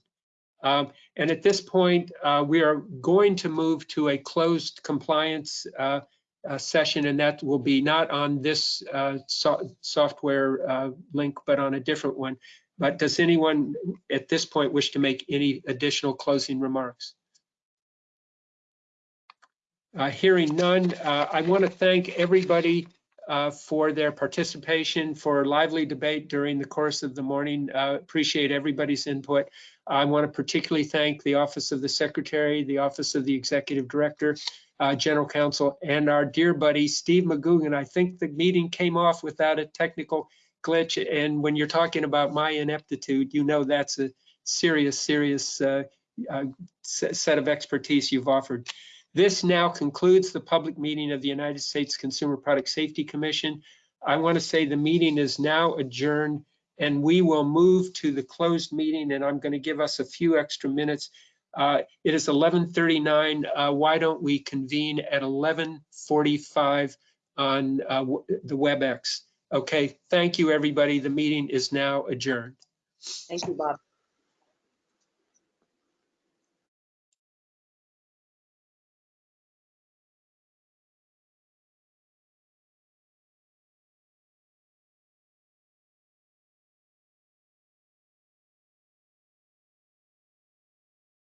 Um, And at this point, uh, we are going to move to a closed compliance uh, uh, session, and that will be not on this uh, so- software uh, link, but on a different one. But does anyone at this point wish to make any additional closing remarks? Uh, Hearing none, I want to thank everybody uh, for their participation, for lively debate during the course of the morning. Uh, Appreciate everybody's input. I want to particularly thank the Office of the Secretary, the Office of the Executive Director, uh, General Counsel, and our dear buddy, Steve McGugan. I think the meeting came off without a technical glitch, and when you're talking about my ineptitude, you know that's a serious, serious uh, uh, set of expertise you've offered. This now concludes the public meeting of the United States Consumer Product Safety Commission. I want to say the meeting is now adjourned and we will move to the closed meeting and I'm going to give us a few extra minutes. Uh, It is 11:39. Uh, Why don't we convene at 11:45 on uh, the WebEx? Okay, thank you, everybody. The meeting is now adjourned. Thank you, Bob.